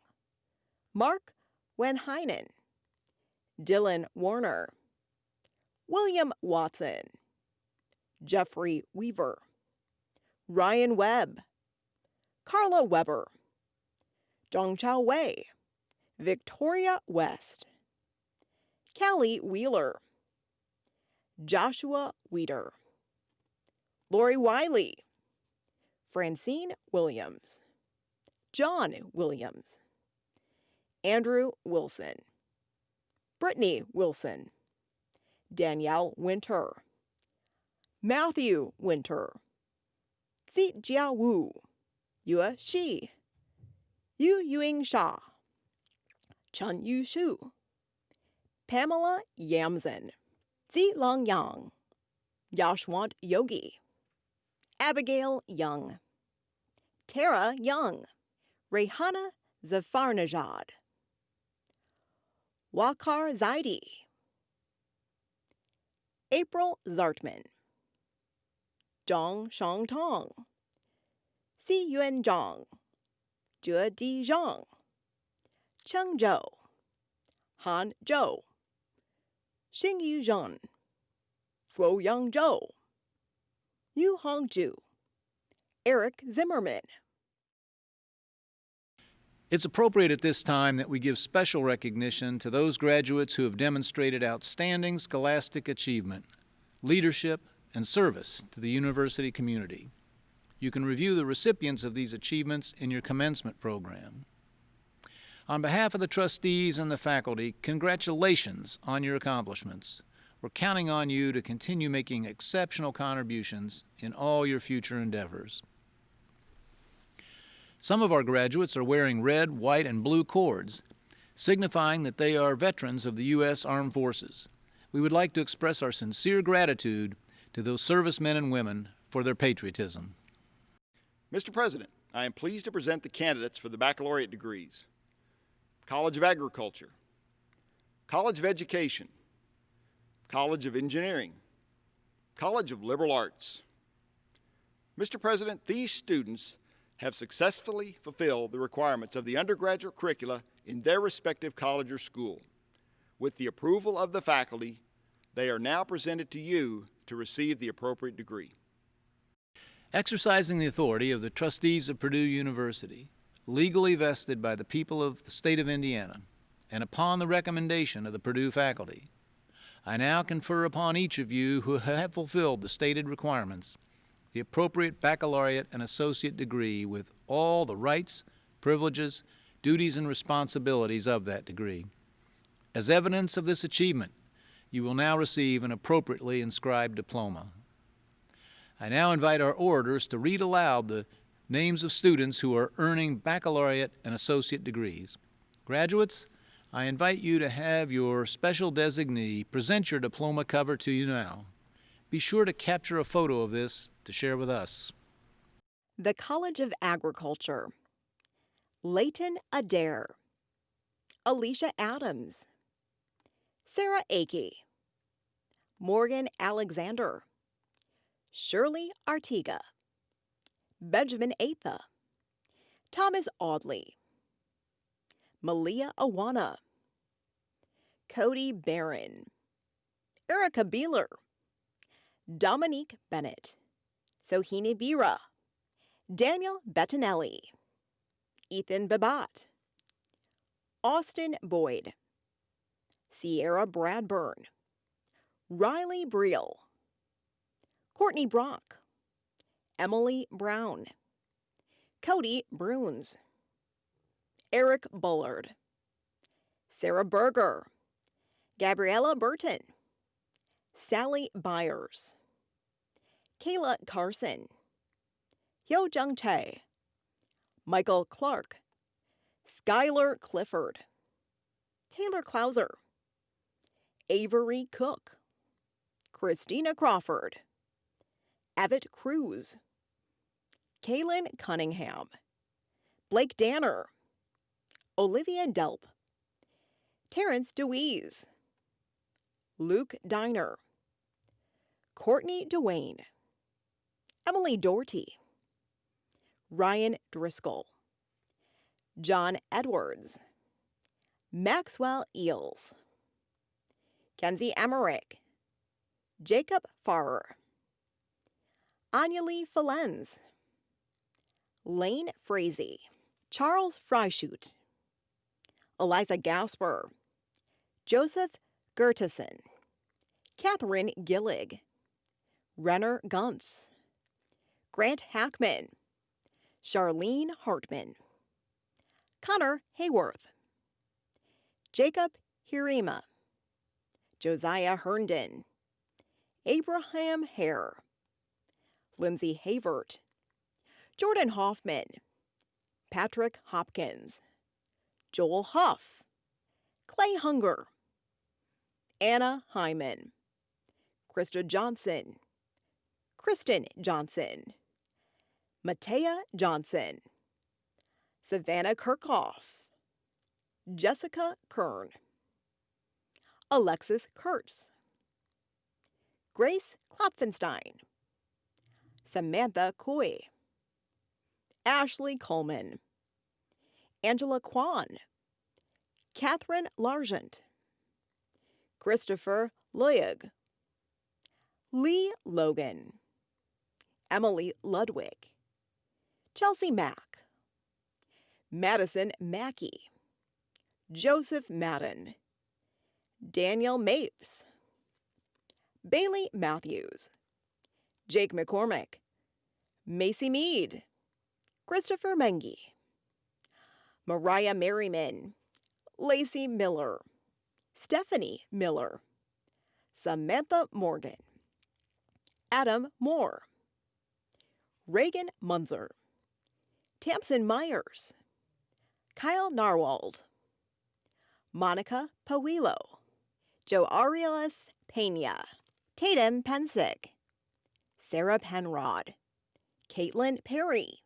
Mark Wenheinen, Dylan Warner, William Watson, Jeffrey Weaver, Ryan Webb, Carla Weber, Dongchao Wei, Victoria West, Kelly Wheeler, Joshua Weeder, Lori Wiley, Francine Williams, John Williams, Andrew Wilson, Brittany Wilson, Danielle Winter, Matthew Winter, Zi Jia Wu, Yue Shi, Yu Yuing Sha, Chen Yu Shu, Pamela Yamzen, Zi Long Yang, Yashwant Yogi, Abigail Young, Tara Young, Rehana Zafarnajad, Wakar Zaidi, April Zartman, Zhang Shangtong, Si Yuan Zhang, Jue Di Zhang, Cheng Zhou, Han Zhou, Xingyu Zhen, Fuyang Zhou, Yu Hongju, Eric Zimmerman. It's appropriate at this time that we give special recognition to those graduates who have demonstrated outstanding scholastic achievement, leadership, and service to the university community. You can review the recipients of these achievements in your commencement program. On behalf of the trustees and the faculty, congratulations on your accomplishments. We're counting on you to continue making exceptional contributions in all your future endeavors. Some of our graduates are wearing red, white, and blue cords, signifying that they are veterans of the U.S. Armed Forces. We would like to express our sincere gratitude to those servicemen and women for their patriotism. Mr. President, I am pleased to present the candidates for the baccalaureate degrees. College of Agriculture, College of Education, College of Engineering, College of Liberal Arts. Mr. President, these students have successfully fulfilled the requirements of the undergraduate curricula in their respective college or school. With the approval of the faculty, they are now presented to you to receive the appropriate degree. Exercising the authority of the trustees of Purdue University, legally vested by the people of the state of Indiana, and upon the recommendation of the Purdue faculty, I now confer upon each of you who have fulfilled the stated requirements the appropriate baccalaureate and associate degree with all the rights, privileges, duties, and responsibilities of that degree. As evidence of this achievement, you will now receive an appropriately inscribed diploma. I now invite our orators to read aloud the names of students who are earning baccalaureate and associate degrees. Graduates, I invite you to have your special designee present your diploma cover to you now. Be sure to capture a photo of this to share with us. The College of Agriculture. Leighton Adair. Alicia Adams. Sarah Akey. Morgan Alexander. Shirley Artiga. Benjamin Atha. Thomas Audley. Malia Awana. Cody Barron. Erica Beeler. Dominique Bennett, Sohini Bira, Daniel Bettinelli, Ethan Babat, Austin Boyd, Sierra Bradburn, Riley Briel, Courtney Brock, Emily Brown, Cody Bruns, Eric Bullard, Sarah Berger, Gabriella Burton, Sally Byers, Kayla Carson, Hyo Jung Chae, Michael Clark, Skylar Clifford, Taylor Clauser, Avery Cook, Christina Crawford, Avett Cruz, Kaylin Cunningham, Blake Danner, Olivia Delp, Terrence DeWeese, Luke Diner, Courtney Dwayne, Emily Doherty, Ryan Driscoll, John Edwards, Maxwell Eels, Kenzie Emmerich, Jacob Farrer, Anjali Falens, Lane Frazee, Charles Freischut, Eliza Gasper, Joseph Gertison, Catherine Gillig, Renner Gunts, Grant Hackman, Charlene Hartman, Connor Hayworth, Jacob Hirima, Josiah Herndon, Abraham Hare, Lindsay Havert, Jordan Hoffman, Patrick Hopkins, Joel Huff, Clay Hunger, Anna Hyman, Krista Johnson, Kristen Johnson, Matea Johnson, Savannah Kirkhoff, Jessica Kern, Alexis Kurtz, Grace Klopfenstein, Samantha Coy, Ashley Coleman, Angela Kwan, Catherine Largent, Christopher Loyag, Lee Logan, Emily Ludwig, Chelsea Mack, Madison Mackey, Joseph Madden, Daniel Mapes, Bailey Matthews, Jake McCormick, Macy Mead, Christopher Mengi, Mariah Merriman, Lacey Miller, Stephanie Miller, Samantha Morgan, Adam Moore, Reagan Munzer, Tamsin Myers, Kyle Narwald, Monica Pawilo, Joe Aurelius Pena, Tatum Pensick, Sarah Penrod, Caitlin Perry,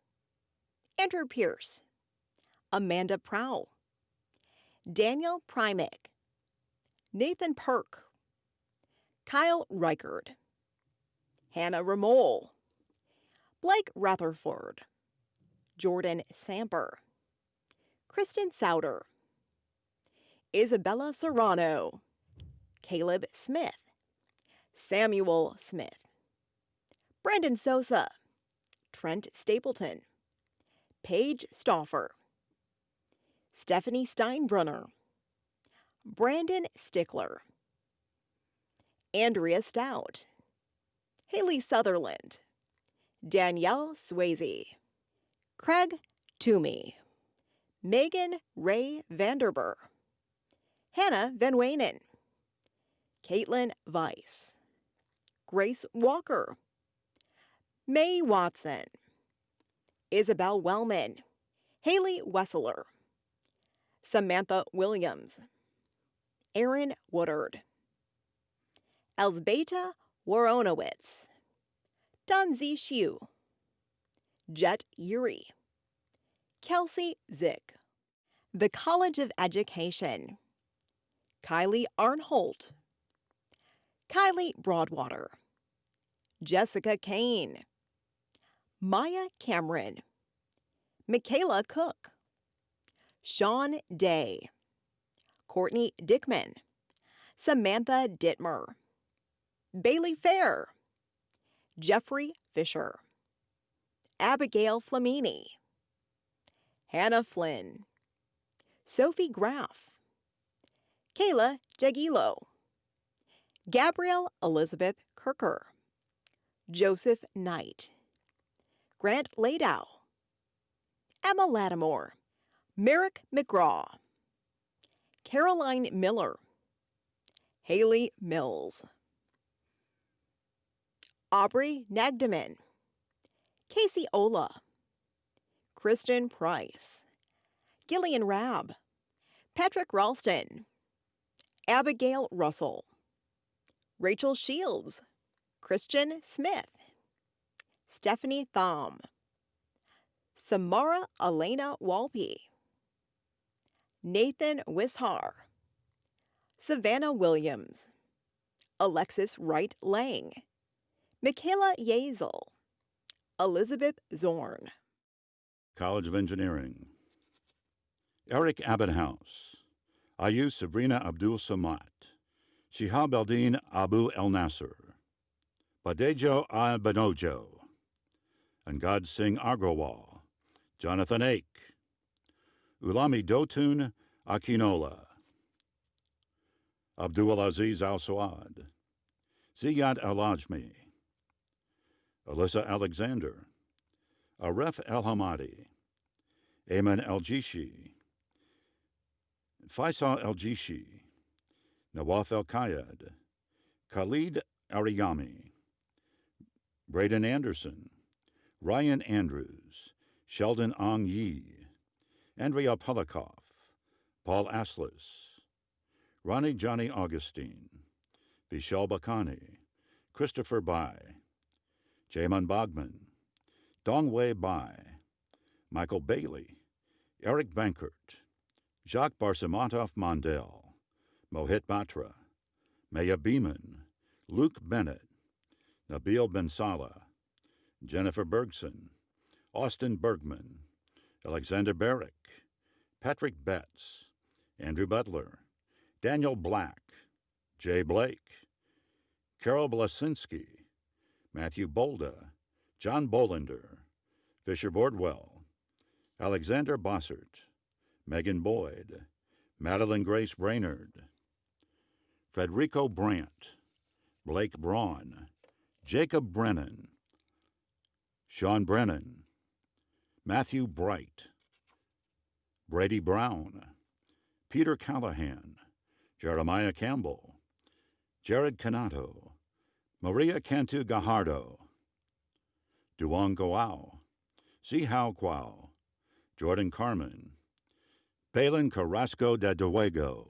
Andrew Pierce, Amanda Prow, Daniel Primick, Nathan Perk, Kyle Reichard, Hannah Ramol, Blake Rutherford, Jordan Samper, Kristen Souter, Isabella Serrano, Caleb Smith, Samuel Smith, Brandon Sosa, Trent Stapleton, Paige Stauffer, Stephanie Steinbrunner, Brandon Stickler, Andrea Stout, Haley Sutherland, Danielle Swayze, Craig Toomey, Megan Ray Vanderber, Hannah Van Weynen, Caitlin Weiss, Grace Walker, May Watson, Isabel Wellman, Haley Wesseler, Samantha Williams, Aaron Woodard, Elsbeta Woronowitz, Dunzi Shu, Jet Uri, Kelsey Zick, the College of Education, Kylie Arnholt, Kylie Broadwater, Jessica Kane, Maya Cameron, Michaela Cook, Sean Day, Courtney Dickman, Samantha Dittmer, Bailey Fair, Jeffrey Fisher, Abigail Flamini, Hannah Flynn, Sophie Graff, Kayla Jagilo, Gabrielle Elizabeth Kirker, Joseph Knight, Grant Ladow, Emma Lattimore, Merrick McGraw, Caroline Miller, Haley Mills, Aubrey Nagdeman, Casey Ola, Kristen Price, Gillian Rabb, Patrick Ralston, Abigail Russell, Rachel Shields, Christian Smith, Stephanie Thom, Samara Elena Walpe, Nathan Wishar, Savannah Williams, Alexis Wright Lang, Michaela Yazel, Elizabeth Zorn. College of Engineering. Eric Abedhouse, Ayu Sabrina Abdul Samad, Shihab Eldin Abu El Nasser, Badejo Abanojo, Angad Singh Agrawal, Jonathan Ake, Ulami Dotun Akinola, Abdul Aziz Al Suad, Ziyad Al Ajmi, Alyssa Alexander, Aref El Hamadi, Ayman El Jishi, Faisal El Jishi, Nawaf El Kayed, Khalid Ariyami, Braden Anderson, Ryan Andrews, Sheldon Ong Yi, Andrea Polikoff, Paul Aslis, Ronnie Johnny Augustine, Vishal Bakani, Christopher Bai, Jamin Bogman, Dongwei Bai, Michael Bailey, Eric Bankert, Jacques Barsamantov Mondel, Mohit Batra, Maya Beeman, Luke Bennett, Nabil Ben Salah, Jennifer Bergson, Austin Bergman, Alexander Barrick, Patrick Betts, Andrew Butler, Daniel Black, Jay Blake, Carol Blasinski, Matthew Bolda, John Bolander, Fisher Bordwell, Alexander Bossert, Megan Boyd, Madeline Grace Brainerd, Frederico Brandt, Blake Braun, Jacob Brennan, Sean Brennan, Matthew Bright, Brady Brown, Peter Callahan, Jeremiah Campbell, Jared Canato, Maria Cantu Gajardo, Duong Goao, Zihao Quao, Jordan Carmen, Palin Carrasco de Duego,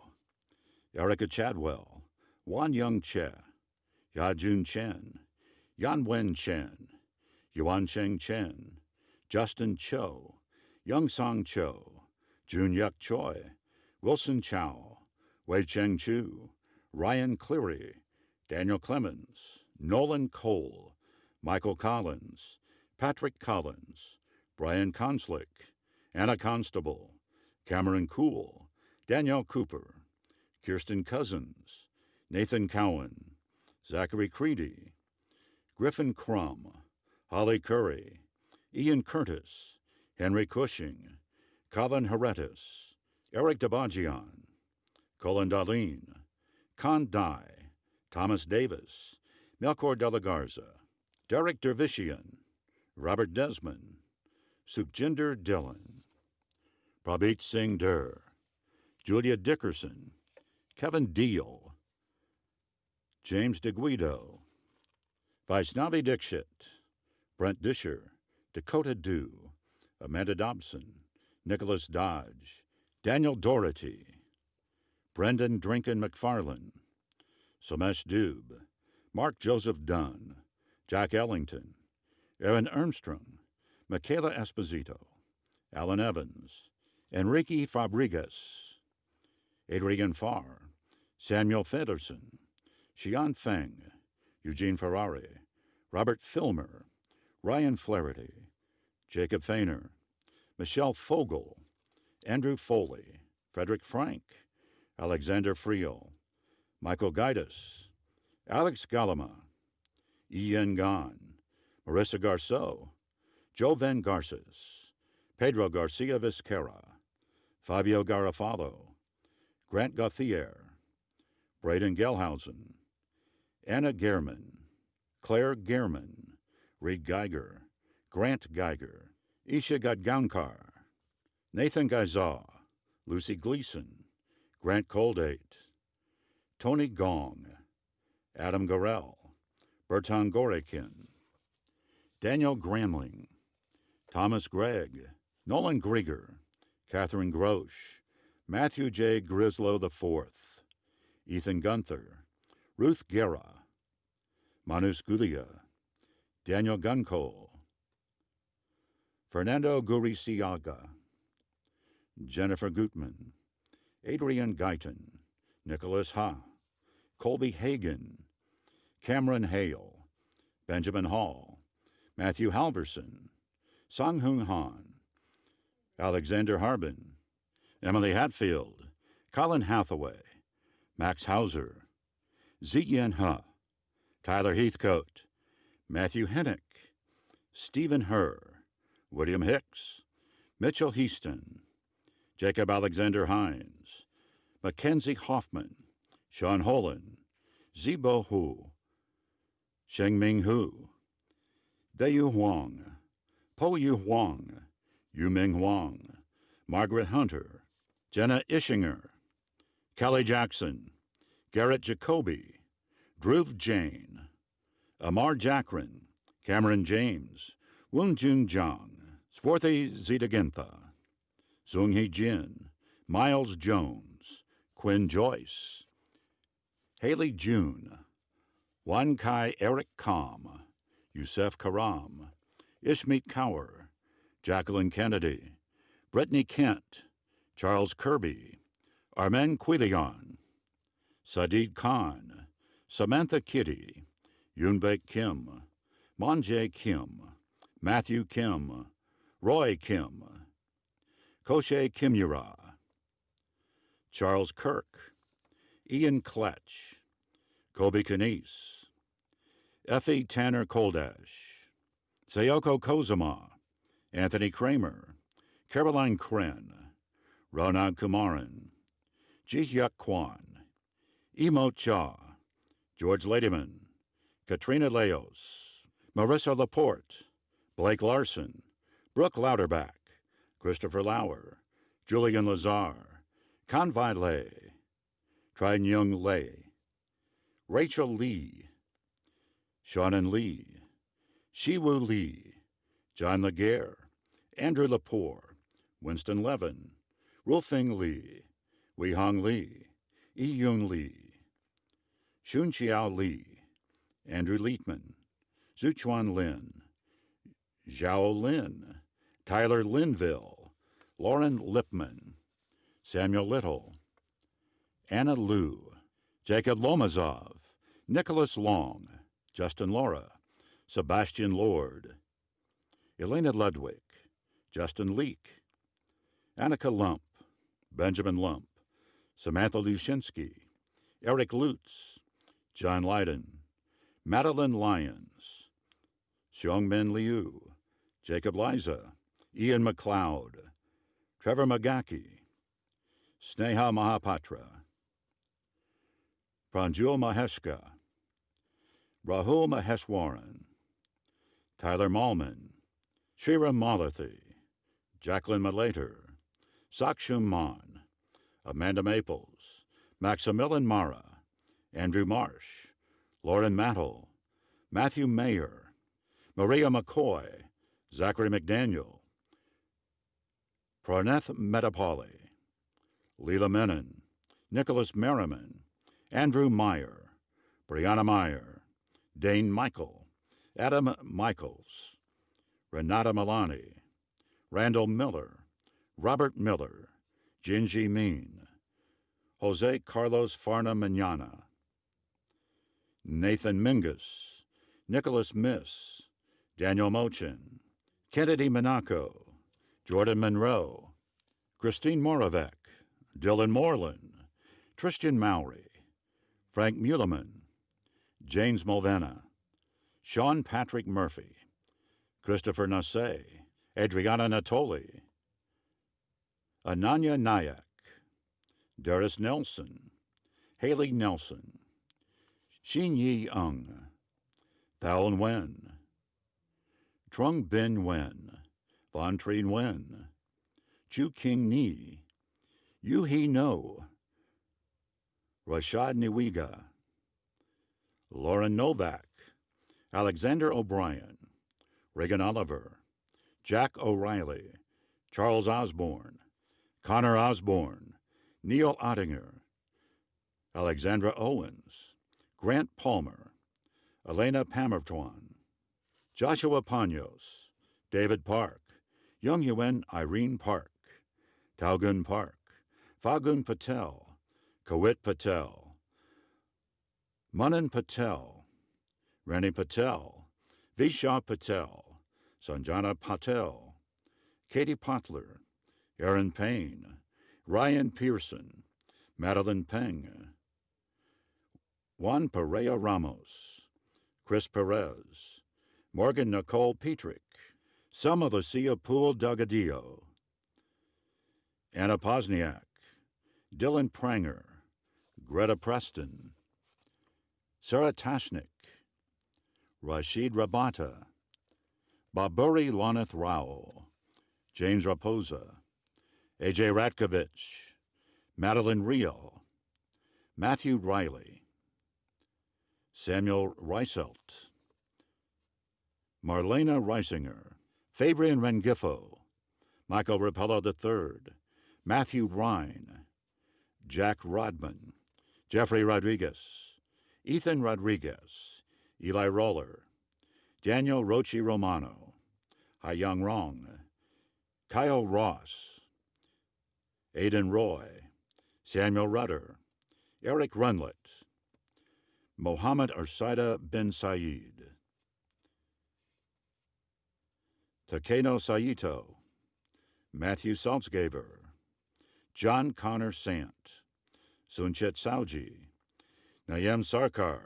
Erica Chadwell, Wan Young Che, Yajun Chen, Yan Wen Chen, Yuan Cheng Chen, Justin Cho, Young Song Cho, Jun Yuk Choi, Wilson Chow, Wei Cheng Chu, Ryan Cleary, Daniel Clemens, Nolan Cole, Michael Collins, Patrick Collins, Brian Conslick, Anna Constable, Cameron Cool, Danielle Cooper, Kirsten Cousins, Nathan Cowan, Zachary Creedy, Griffin Crum, Holly Curry, Ian Curtis, Henry Cushing, Colin Heretis, Eric Dabajian, Colin Darlene, Con Dai, Thomas Davis, Melchor de la Garza, Derek Dervishian, Robert Desmond, Sukhjinder Dillon, Prabhat Singh Dur, Julia Dickerson, Kevin Deal, James DeGuido, Vaishnavi Dixit, Brent Disher, Dakota Dew, Amanda Dobson, Nicholas Dodge, Daniel Doherty, Brendan Drinken McFarland, Somesh Dube, Mark Joseph Dunn, Jack Ellington, Aaron Ermstrom, Michaela Esposito, Alan Evans, Enrique Fabregas, Adrian Farr, Samuel Federson, Xian Feng, Eugene Ferrari, Robert Filmer, Ryan Flaherty, Jacob Fainer, Michelle Fogel, Andrew Foley, Frederick Frank, Alexander Friel, Michael Gaitis, Alex Galama, Ian Gan, Marissa Garceau, Joe Van Garces, Pedro Garcia Vizquera, Fabio Garofalo, Grant Gauthier, Braden Gelhausen, Anna Gehrman, Claire Gehrman, Reed Geiger, Grant Geiger, Isha Gadgankar, Nathan Gaizaw, Lucy Gleason, Grant Coldate, Tony Gong, Adam Gorell, Bertan Gorekin, Daniel Gramling, Thomas Gregg, Nolan Grieger, Catherine Grosh, Matthew J. Grislow IV, Ethan Gunther, Ruth Guerra, Manus Gulia, Daniel Guncole, Fernando Guriciaga, Jennifer Gutman, Adrian Guyton, Nicholas Ha, Colby Hagan, Cameron Hale, Benjamin Hall, Matthew Halverson, Song Han, Alexander Harbin, Emily Hatfield, Colin Hathaway, Max Hauser, Ziyan Ha, Tyler Heathcote, Matthew Hennick, Stephen Herr, William Hicks, Mitchell Heaston, Jacob Alexander Hines, Mackenzie Hoffman, Sean Holan, Zibo Hu, Shengming Hu, Dayu Huang, Po Yu Huang, Yuming Huang, Margaret Hunter, Jenna Ishinger, Kelly Jackson, Garrett Jacoby, Dhruv Jain, Amar Jakrin, Cameron James, Woon Jun Jang, Swarthy Zitagintha, Zung Hee Jin, Miles Jones, Quinn Joyce, Haley June, Wan Kai Eric Kam, Yusef Karam, Ishmeet Kaur, Jacqueline Kennedy, Brittany Kent, Charles Kirby, Armen Quilion, Sadid Khan, Samantha Kitty, Yunbaek Kim, Monjae Kim, Matthew Kim, Roy Kim, Koshe Kimura, Charles Kirk, Ian Kletch, Kobe Kanice, Effie Tanner Koldash, Sayoko Kozama, Anthony Kramer, Caroline Kren, Ronald Kumaran, Ji-hyuk Kwan, Emo Cha, George Ladyman, Katrina Leos, Marissa Laporte, Blake Larson, Brooke Louderback, Christopher Lauer, Julian Lazar, Kanvai Lei, Trin Young Lei, Rachel Lee, Shannon Lee, Shiwu Lee, John Laguerre, Andrew Lepore, Winston Levin, Rulfing Lee, Weihong Lee, Yun Lee, Shunqiao Lee, Andrew Leitman, Zuchuan Lin, Zhao Lin, Tyler Linville, Lauren Lipman, Samuel Little, Anna Liu, Jacob Lomazov, Nicholas Long, Justin Laura, Sebastian Lord, Elena Ludwig, Justin Leake, Annika Lump, Benjamin Lump, Samantha Lushinsky, Eric Lutz, John Lydon, Madeline Lyons, Xiongmin Liu, Jacob Liza, Ian McLeod, Trevor Magaki, Sneha Mahapatra, Pranjul Maheshka, Rahul Maheshwaran, Tyler Malman, Shira Malathi, Jacqueline Malater, Sakshum Mon, Amanda Maples, Maximilian Mara, Andrew Marsh, Lauren Mattle, Matthew Mayer, Maria McCoy, Zachary McDaniel, Praneth Metapoli, Leela Menon, Nicholas Merriman, Andrew Meyer, Brianna Meyer, Dane Michael, Adam Michaels, Renata Milani, Randall Miller, Robert Miller, Jinji Mean, Jose Carlos Farna Manana, Nathan Mingus, Nicholas Miss, Daniel Mochin, Kennedy Monaco, Jordan Monroe, Christine Moravec, Dylan Moreland, Tristan Mowry, Frank Muleman, James Mulvena, Sean Patrick Murphy, Christopher Nasse, Adriana Natoli, Ananya Nayak, Darius Nelson, Haley Nelson, Xin Yi Ung, Thao Wen, Trung Bin Wen, Von Trien Wen, Chu King Ni, Yu He No, Rashad Niwiga, Lauren Novak, Alexander O'Brien, Reagan Oliver, Jack O'Reilly, Charles Osborne, Connor Osborne, Neil Ottinger, Alexandra Owens, Grant Palmer, Elena Pamertuan, Joshua Panos, David Park, Young Yuen Irene Park, Taugun Park, Fagun Patel, Kawit Patel, Manan Patel, Rani Patel, Visha Patel, Sanjana Patel, Katie Potler, Aaron Payne, Ryan Pearson, Madeline Peng, Juan Perea Ramos, Chris Perez, Morgan Nicole Petrick, Selma Lucia Poole Delgadillo, Anna Posniak, Dylan Pranger, Greta Preston, Sarah Tashnik, Rashid Rabata, Baburi Loneth Rao, James Raposa, AJ Ratkovich, Madeline Rio, Matthew Riley, Samuel Reiselt, Marlena Reisinger, Fabian Rengifo, Michael Rapello III, Matthew Rhine, Jack Rodman, Jeffrey Rodriguez, Ethan Rodriguez, Eli Roller, Daniel Rochi Romano, Haiyang Rong, Kyle Ross, Aidan Roy, Samuel Rudder, Eric Runlet, Mohammed Arsaida bin Said, Takeno Saito, Matthew Salzgaver, John Connor Sant, Sunchet Sauji, Nayem Sarkar,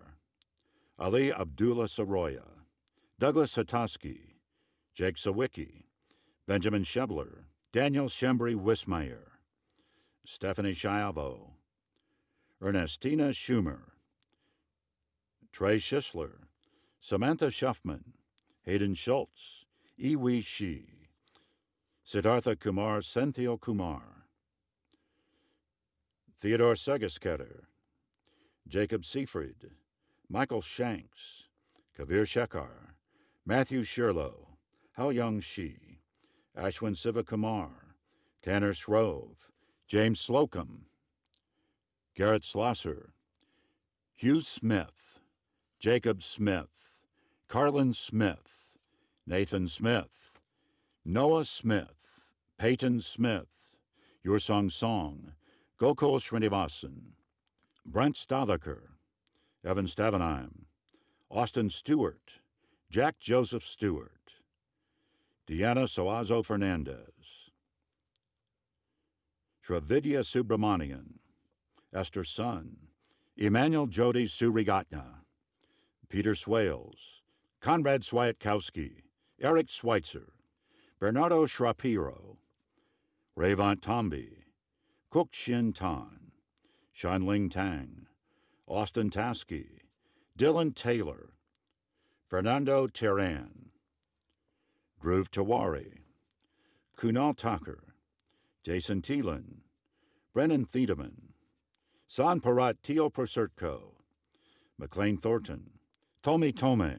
Ali Abdullah Saroya, Douglas Hatoski, Jake Sawicki, Benjamin Shebler, Daniel Shembri Wismeyer, Stephanie Schiavo, Ernestina Schumer, Trey Schisler, Samantha Schuffman, Hayden Schultz, Iwi Shi, Siddhartha Kumar Senthil Kumar, Theodore Segesketter, Jacob Seifried, Michael Shanks, Kavir Shekhar, Matthew Sherlow, How Young She, Ashwin Sivakumar, Tanner Shrove, James Slocum, Garrett Slosser, Hugh Smith, Jacob Smith, Carlin Smith, Nathan Smith, Noah Smith, Peyton Smith, Your Song Song, Gokul Srinivasan, Brent Stothaker, Evan Stavenheim, Austin Stewart, Jack Joseph Stewart, Deanna Soazo Fernandez, Shravidya Subramanian, Esther Sun, Emmanuel Jody Surigatna, Peter Swales, Conrad Swiatkowski, Eric Schweitzer, Bernardo Shrapiro, Rayvant Tomby, Kuk Shin Tan, Shanling Tang, Austin Taskey, Dylan Taylor, Fernando Terran, Dhruv Tawari, Kunal Tucker, Jason Thielen, Brennan Thiedemann, San Parat Teo Prosertko, McLean Thornton, Tommy Tome,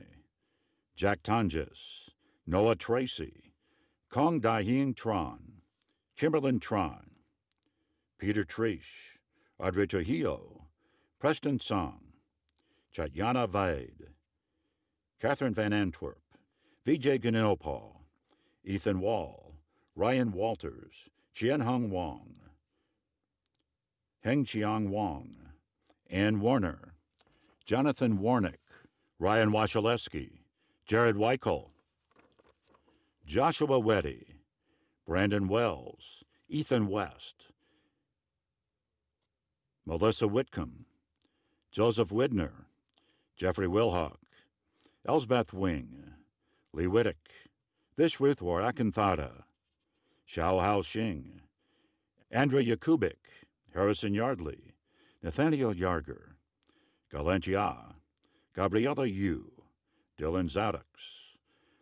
Jack Tonjes, Noah Tracy, Kong Daihing Tron, Kimberlyn Tron, Peter Trish, Trujillo, Preston Song, Chatyana Vaid, Catherine Van Antwerp, Vijay Ganilpal, Ethan Wall, Ryan Walters, Chien Hung Wong, Heng Chiang Wong, Ann Warner, Jonathan Warnick, Ryan Wachaleski, Jared Weichel, Joshua Weddy, Brandon Wells, Ethan West, Melissa Whitcomb, Joseph Widner, Jeffrey Wilhock, Elsbeth Wing, Lee Wittick, Vishwithwar Akanthada, Xiao Hao Xing, Andrea Yakubik, Harrison Yardley, Nathaniel Yarger, Galantia, Gabriela Yu, Dylan Zaddux,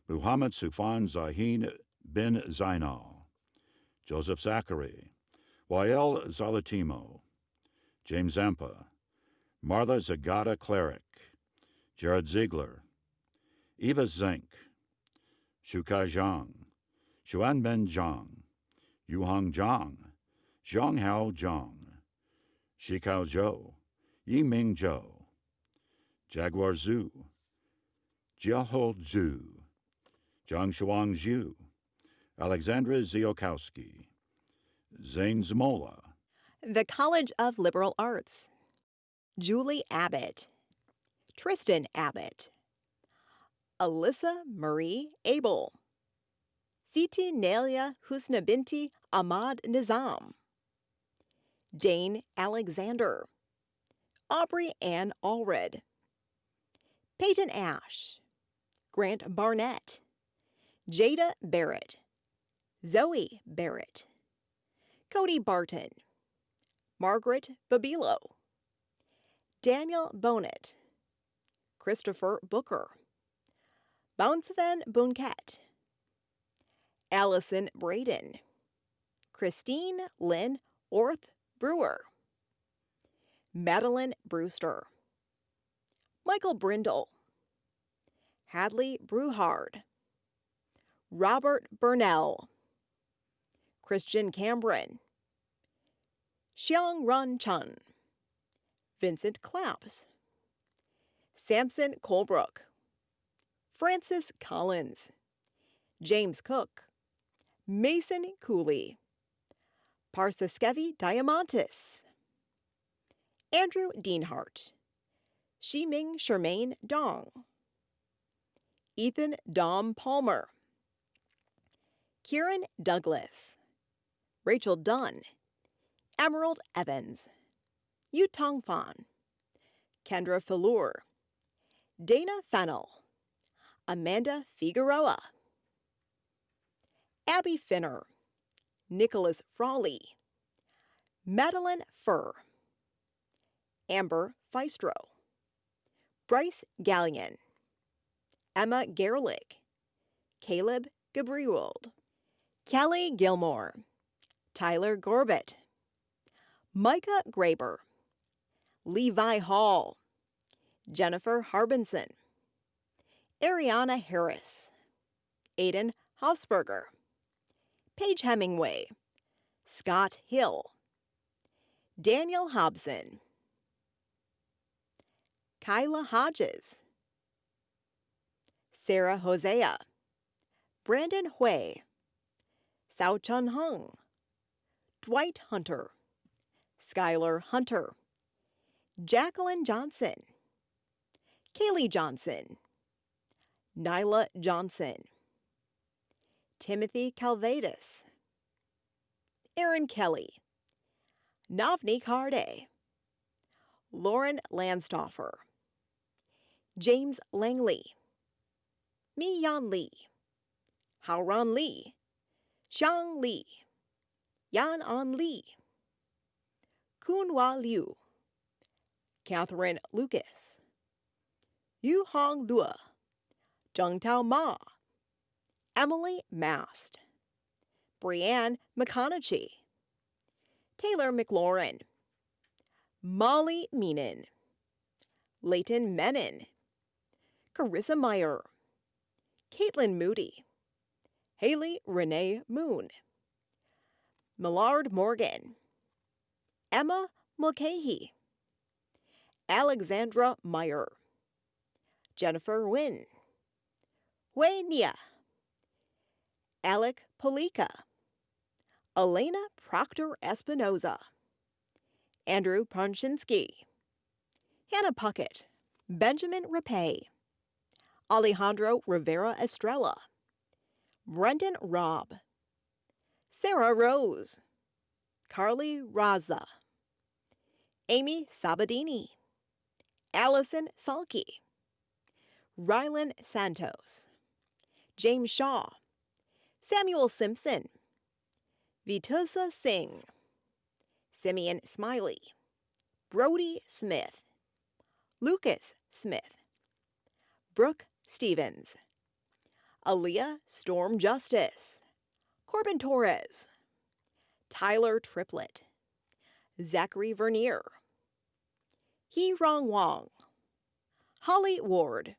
Muhammad Sufan Zahin bin Zainal, Joseph Zachary, Wael Zalatimo, James Zampa, Martha Zagata Cleric, Jared Ziegler, Eva Zink, Shukai Zhang, Xuanben Zhang, Yuhang Zhang, Zhonghao Zhang, Shikao Zhou, Yiming Zhou, Jaguar Zhu, Jiaho Zhu, Zhang Shuang Zhu, Alexandra Ziokowski, Zane Zmola, The College of Liberal Arts. Julie Abbott. Tristan Abbott. Alyssa Marie Abel. Siti Nelia Husna Binti Ahmad Nizam. Dane Alexander. Aubrey Ann Allred. Peyton Ash. Grant Barnett. Jada Barrett. Zoe Barrett. Cody Barton. Margaret Babilo. Daniel Bonet. Christopher Booker. Bouncevan Bunket. Allison Braden. Christine Lynn Orth Brewer. Madeline Brewster. Michael Brindle. Hadley Brewhard. Robert Burnell. Christian Cameron. Xiang Run Chun. Vincent Claps. Samson Colebrook. Francis Collins. James Cook. Mason Cooley. Parsaskevi Diamantis. Andrew Deanhart. Shiming Shermaine Dong. Ethan Dom Palmer. Kieran Douglas. Rachel Dunn. Emerald Evans. Yutong Fan. Kendra Falur. Dana Fennel. Amanda Figueroa. Abby Finner. Nicholas Frawley. Madeline Furr. Amber Feistro. Bryce Gallion. Emma Gerlich. Caleb Gabriwold. Kelly Gilmore. Tyler Gorbett. Micah Graber, Levi Hall, Jennifer Harbinson, Ariana Harris, Aiden Hausberger, Paige Hemingway, Scott Hill, Daniel Hobson, Kyla Hodges, Sarah Hosea, Brandon Hui, Sao Chun Hung, Dwight Hunter, Skylar Hunter, Jacqueline Johnson, Kaylee Johnson, Nyla Johnson, Timothy Calvadas, Aaron Kelly, Navni Carde, Lauren Landstoffer, James Langley, Mi Yan Lee, Haoran Lee, Xiang Li, Yan An Li, Kunhua Liu, Catherine Lucas, Yu Hong Luo, Zheng Tao Ma, Emily Mast, Brianne McConaughey, Taylor McLaurin, Molly Meenan, Leighton Menon, Carissa Meyer, Caitlin Moody, Haley Renee Moon, Millard Morgan, Emma Mulcahy, Alexandra Meyer, Jennifer Wynn, Wei Nia, Alec Polika, Elena Proctor Espinoza, Andrew Ponchinsky, Hannah Puckett, Benjamin Rapay, Alejandro Rivera Estrella, Brendan Robb, Sarah Rose, Carly Raza, Amy Sabadini, Allison Salke, Rylan Santos, James Shaw, Samuel Simpson, Vitusa Singh, Simeon Smiley, Brody Smith, Lucas Smith, Brooke Stevens, Aaliyah Storm Justice, Corbin Torres, Tyler Triplett, Zachary Vernier, He Rong Wong, Holly Ward,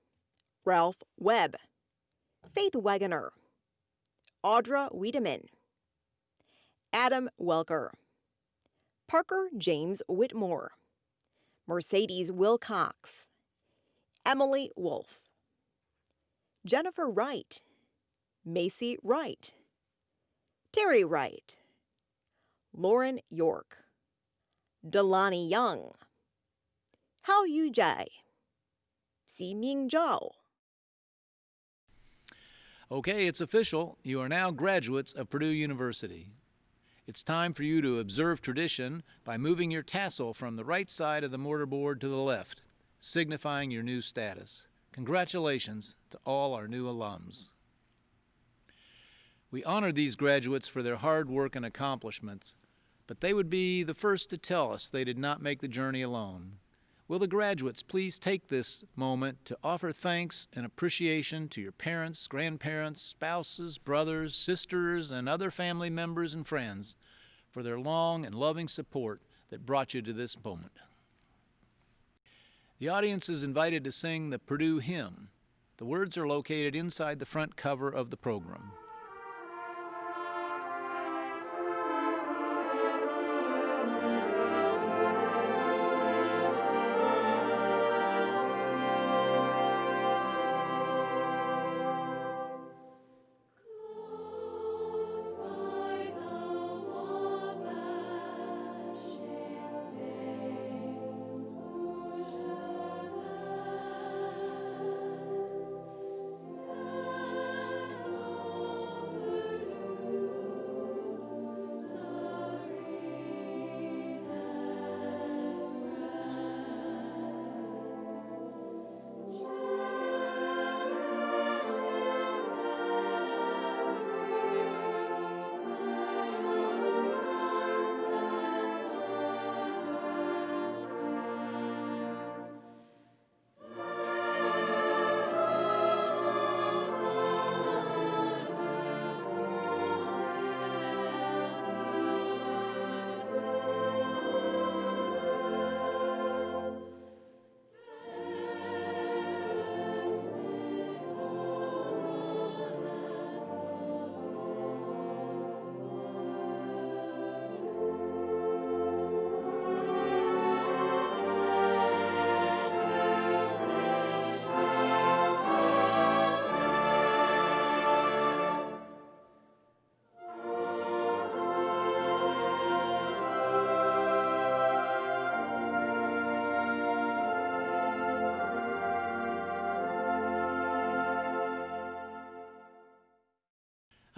Ralph Webb, Faith Wagoner, Audra Wiedemann, Adam Welker, Parker James Whitmore, Mercedes Wilcox, Emily Wolf, Jennifer Wright, Macy Wright, Terry Wright, Lauren York, Delani Young, Hao Yu Jai, Ximing Zhao. Okay, it's official. You are now graduates of Purdue University. It's time for you to observe tradition by moving your tassel from the right side of the mortarboard to the left, signifying your new status. Congratulations to all our new alums. We honor these graduates for their hard work and accomplishments, but they would be the first to tell us they did not make the journey alone. Will the graduates please take this moment to offer thanks and appreciation to your parents, grandparents, spouses, brothers, sisters, and other family members and friends for their long and loving support that brought you to this moment. The audience is invited to sing the Purdue hymn. The words are located inside the front cover of the program.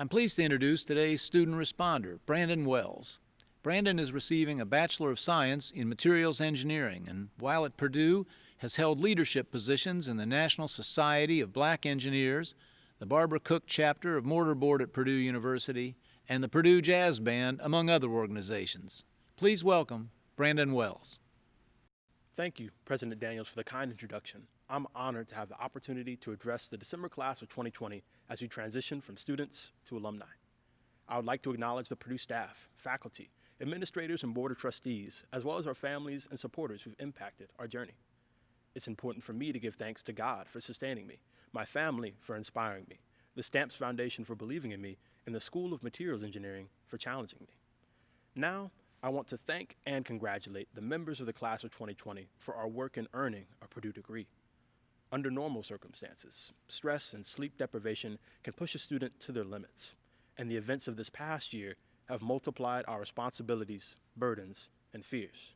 I'm pleased to introduce today's student responder, Brandon Wells. Brandon is receiving a Bachelor of Science in Materials Engineering and while at Purdue has held leadership positions in the National Society of Black Engineers, the Barbara Cook chapter of Mortarboard at Purdue University, and the Purdue Jazz Band, among other organizations. Please welcome Brandon Wells. Thank you, President Daniels, for the kind introduction. I'm honored to have the opportunity to address the December class of 2020 as we transition from students to alumni. I would like to acknowledge the Purdue staff, faculty, administrators, and board of trustees, as well as our families and supporters who've impacted our journey. It's important for me to give thanks to God for sustaining me, my family for inspiring me, the Stamps Foundation for believing in me, and the School of Materials Engineering for challenging me. Now, I want to thank and congratulate the members of the class of 2020 for our work in earning a Purdue degree. Under normal circumstances, stress and sleep deprivation can push a student to their limits, and the events of this past year have multiplied our responsibilities, burdens, and fears.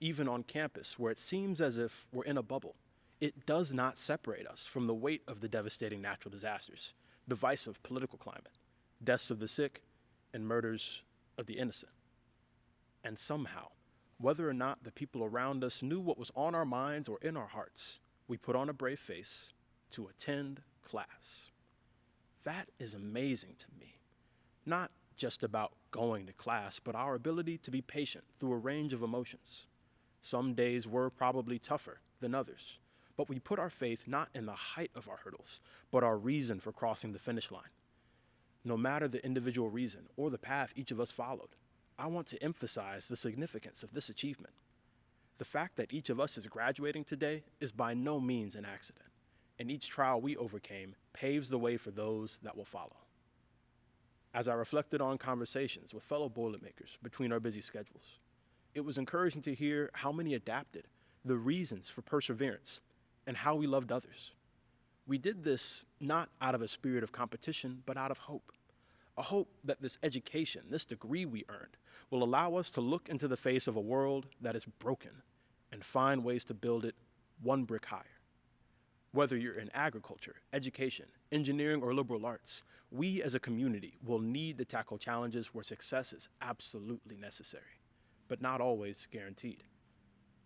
Even on campus, where it seems as if we're in a bubble, it does not separate us from the weight of the devastating natural disasters, divisive political climate, deaths of the sick, and murders of the innocent. And somehow, whether or not the people around us knew what was on our minds or in our hearts, we put on a brave face to attend class. That is amazing to me. Not just about going to class, but our ability to be patient through a range of emotions. Some days were probably tougher than others, but we put our faith not in the height of our hurdles, but our reason for crossing the finish line. No matter the individual reason or the path each of us followed, I want to emphasize the significance of this achievement. The fact that each of us is graduating today is by no means an accident, and each trial we overcame paves the way for those that will follow. As I reflected on conversations with fellow Boilermakers between our busy schedules, it was encouraging to hear how many adapted, the reasons for perseverance, and how we loved others. We did this not out of a spirit of competition, but out of hope. A hope that this education, this degree we earned, will allow us to look into the face of a world that is broken and find ways to build it one brick higher. Whether you're in agriculture, education, engineering, or liberal arts, we as a community will need to tackle challenges where success is absolutely necessary, but not always guaranteed.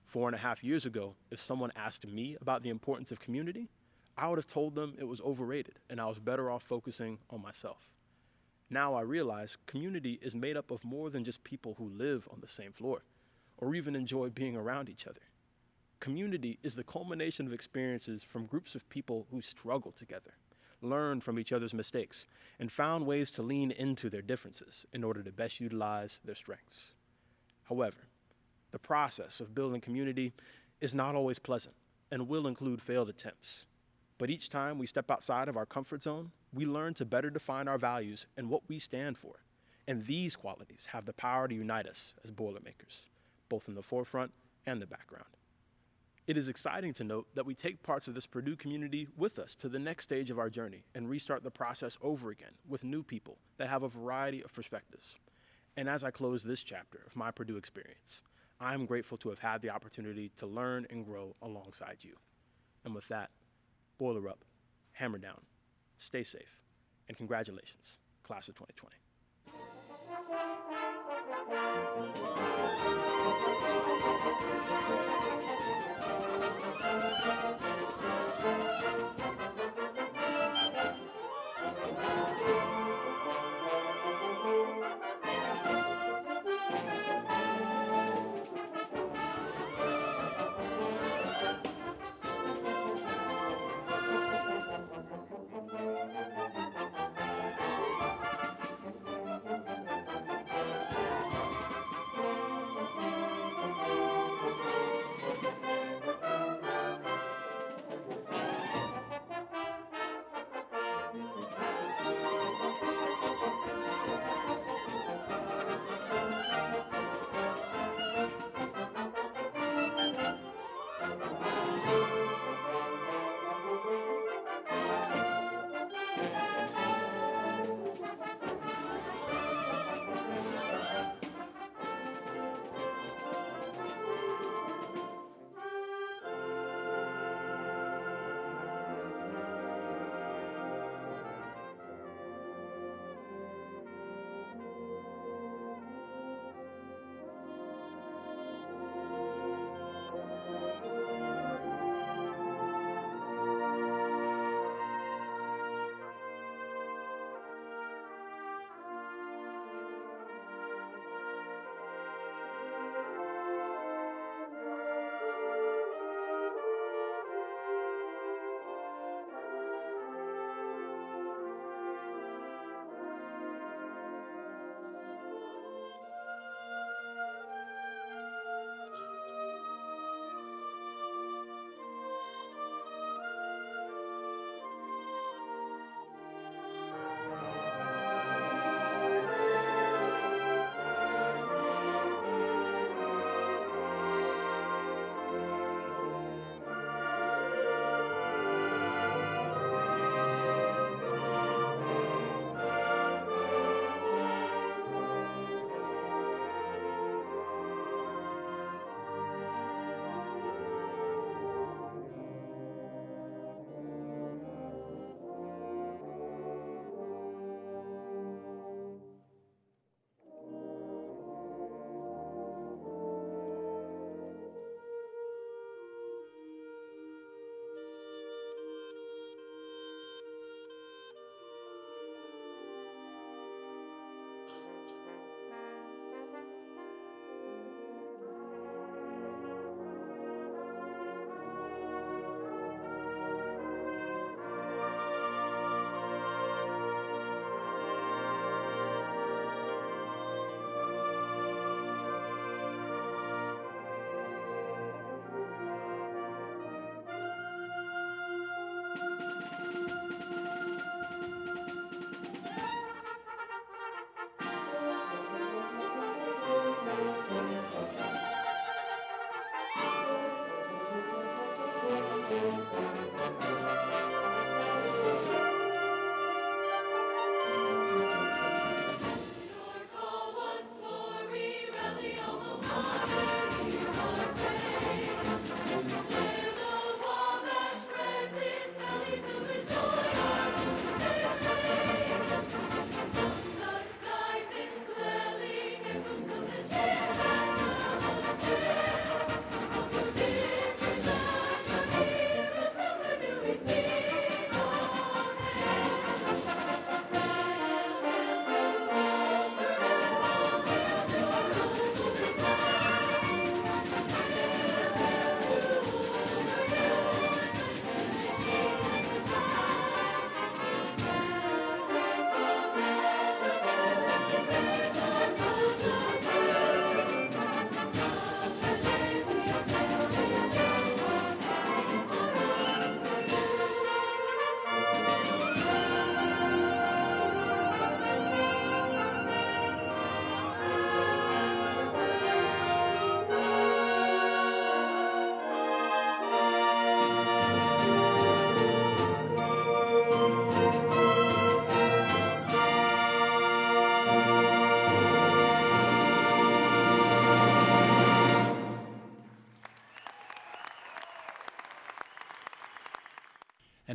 Four and a half years ago, if someone asked me about the importance of community, I would have told them it was overrated and I was better off focusing on myself. Now I realize community is made up of more than just people who live on the same floor or even enjoy being around each other. Community is the culmination of experiences from groups of people who struggle together, learned from each other's mistakes, and found ways to lean into their differences in order to best utilize their strengths. However, the process of building community is not always pleasant and will include failed attempts. But each time we step outside of our comfort zone, we learn to better define our values and what we stand for. And these qualities have the power to unite us as Boilermakers, both in the forefront and the background. It is exciting to note that we take parts of this Purdue community with us to the next stage of our journey and restart the process over again with new people that have a variety of perspectives. And as I close this chapter of my Purdue experience, I am grateful to have had the opportunity to learn and grow alongside you. And with that, boiler up, hammer down, stay safe, and congratulations, class of 2020.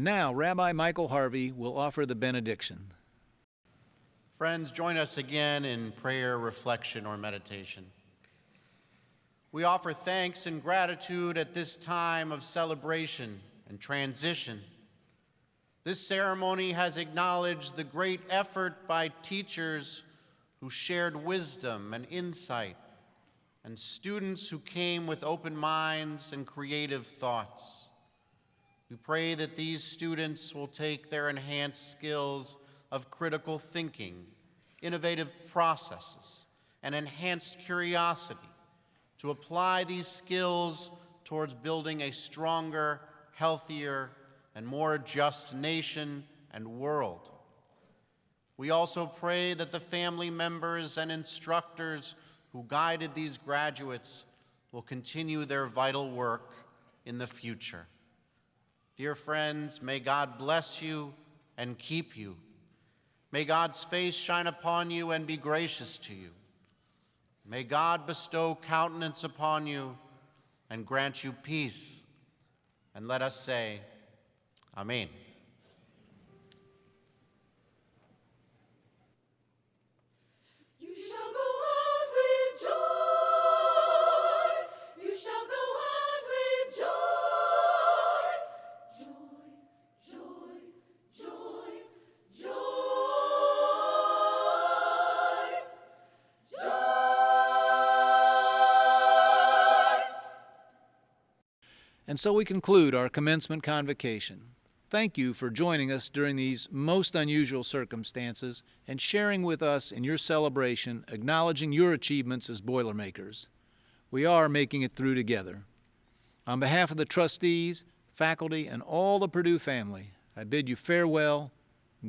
And now, Rabbi Michael Harvey will offer the benediction. Friends, join us again in prayer, reflection, or meditation. We offer thanks and gratitude at this time of celebration and transition. This ceremony has acknowledged the great effort by teachers who shared wisdom and insight, and students who came with open minds and creative thoughts. We pray that these students will take their enhanced skills of critical thinking, innovative processes, and enhanced curiosity to apply these skills towards building a stronger, healthier, and more just nation and world. We also pray that the family members and instructors who guided these graduates will continue their vital work in the future. Dear friends, may God bless you and keep you. May God's face shine upon you and be gracious to you. May God bestow countenance upon you and grant you peace. And let us say, Amen. And so we conclude our commencement convocation. Thank you for joining us during these most unusual circumstances and sharing with us in your celebration, acknowledging your achievements as Boilermakers. We are making it through together. On behalf of the trustees, faculty, and all the Purdue family, I bid you farewell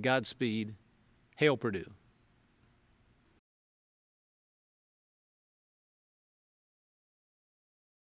Godspeed. Hail Purdue.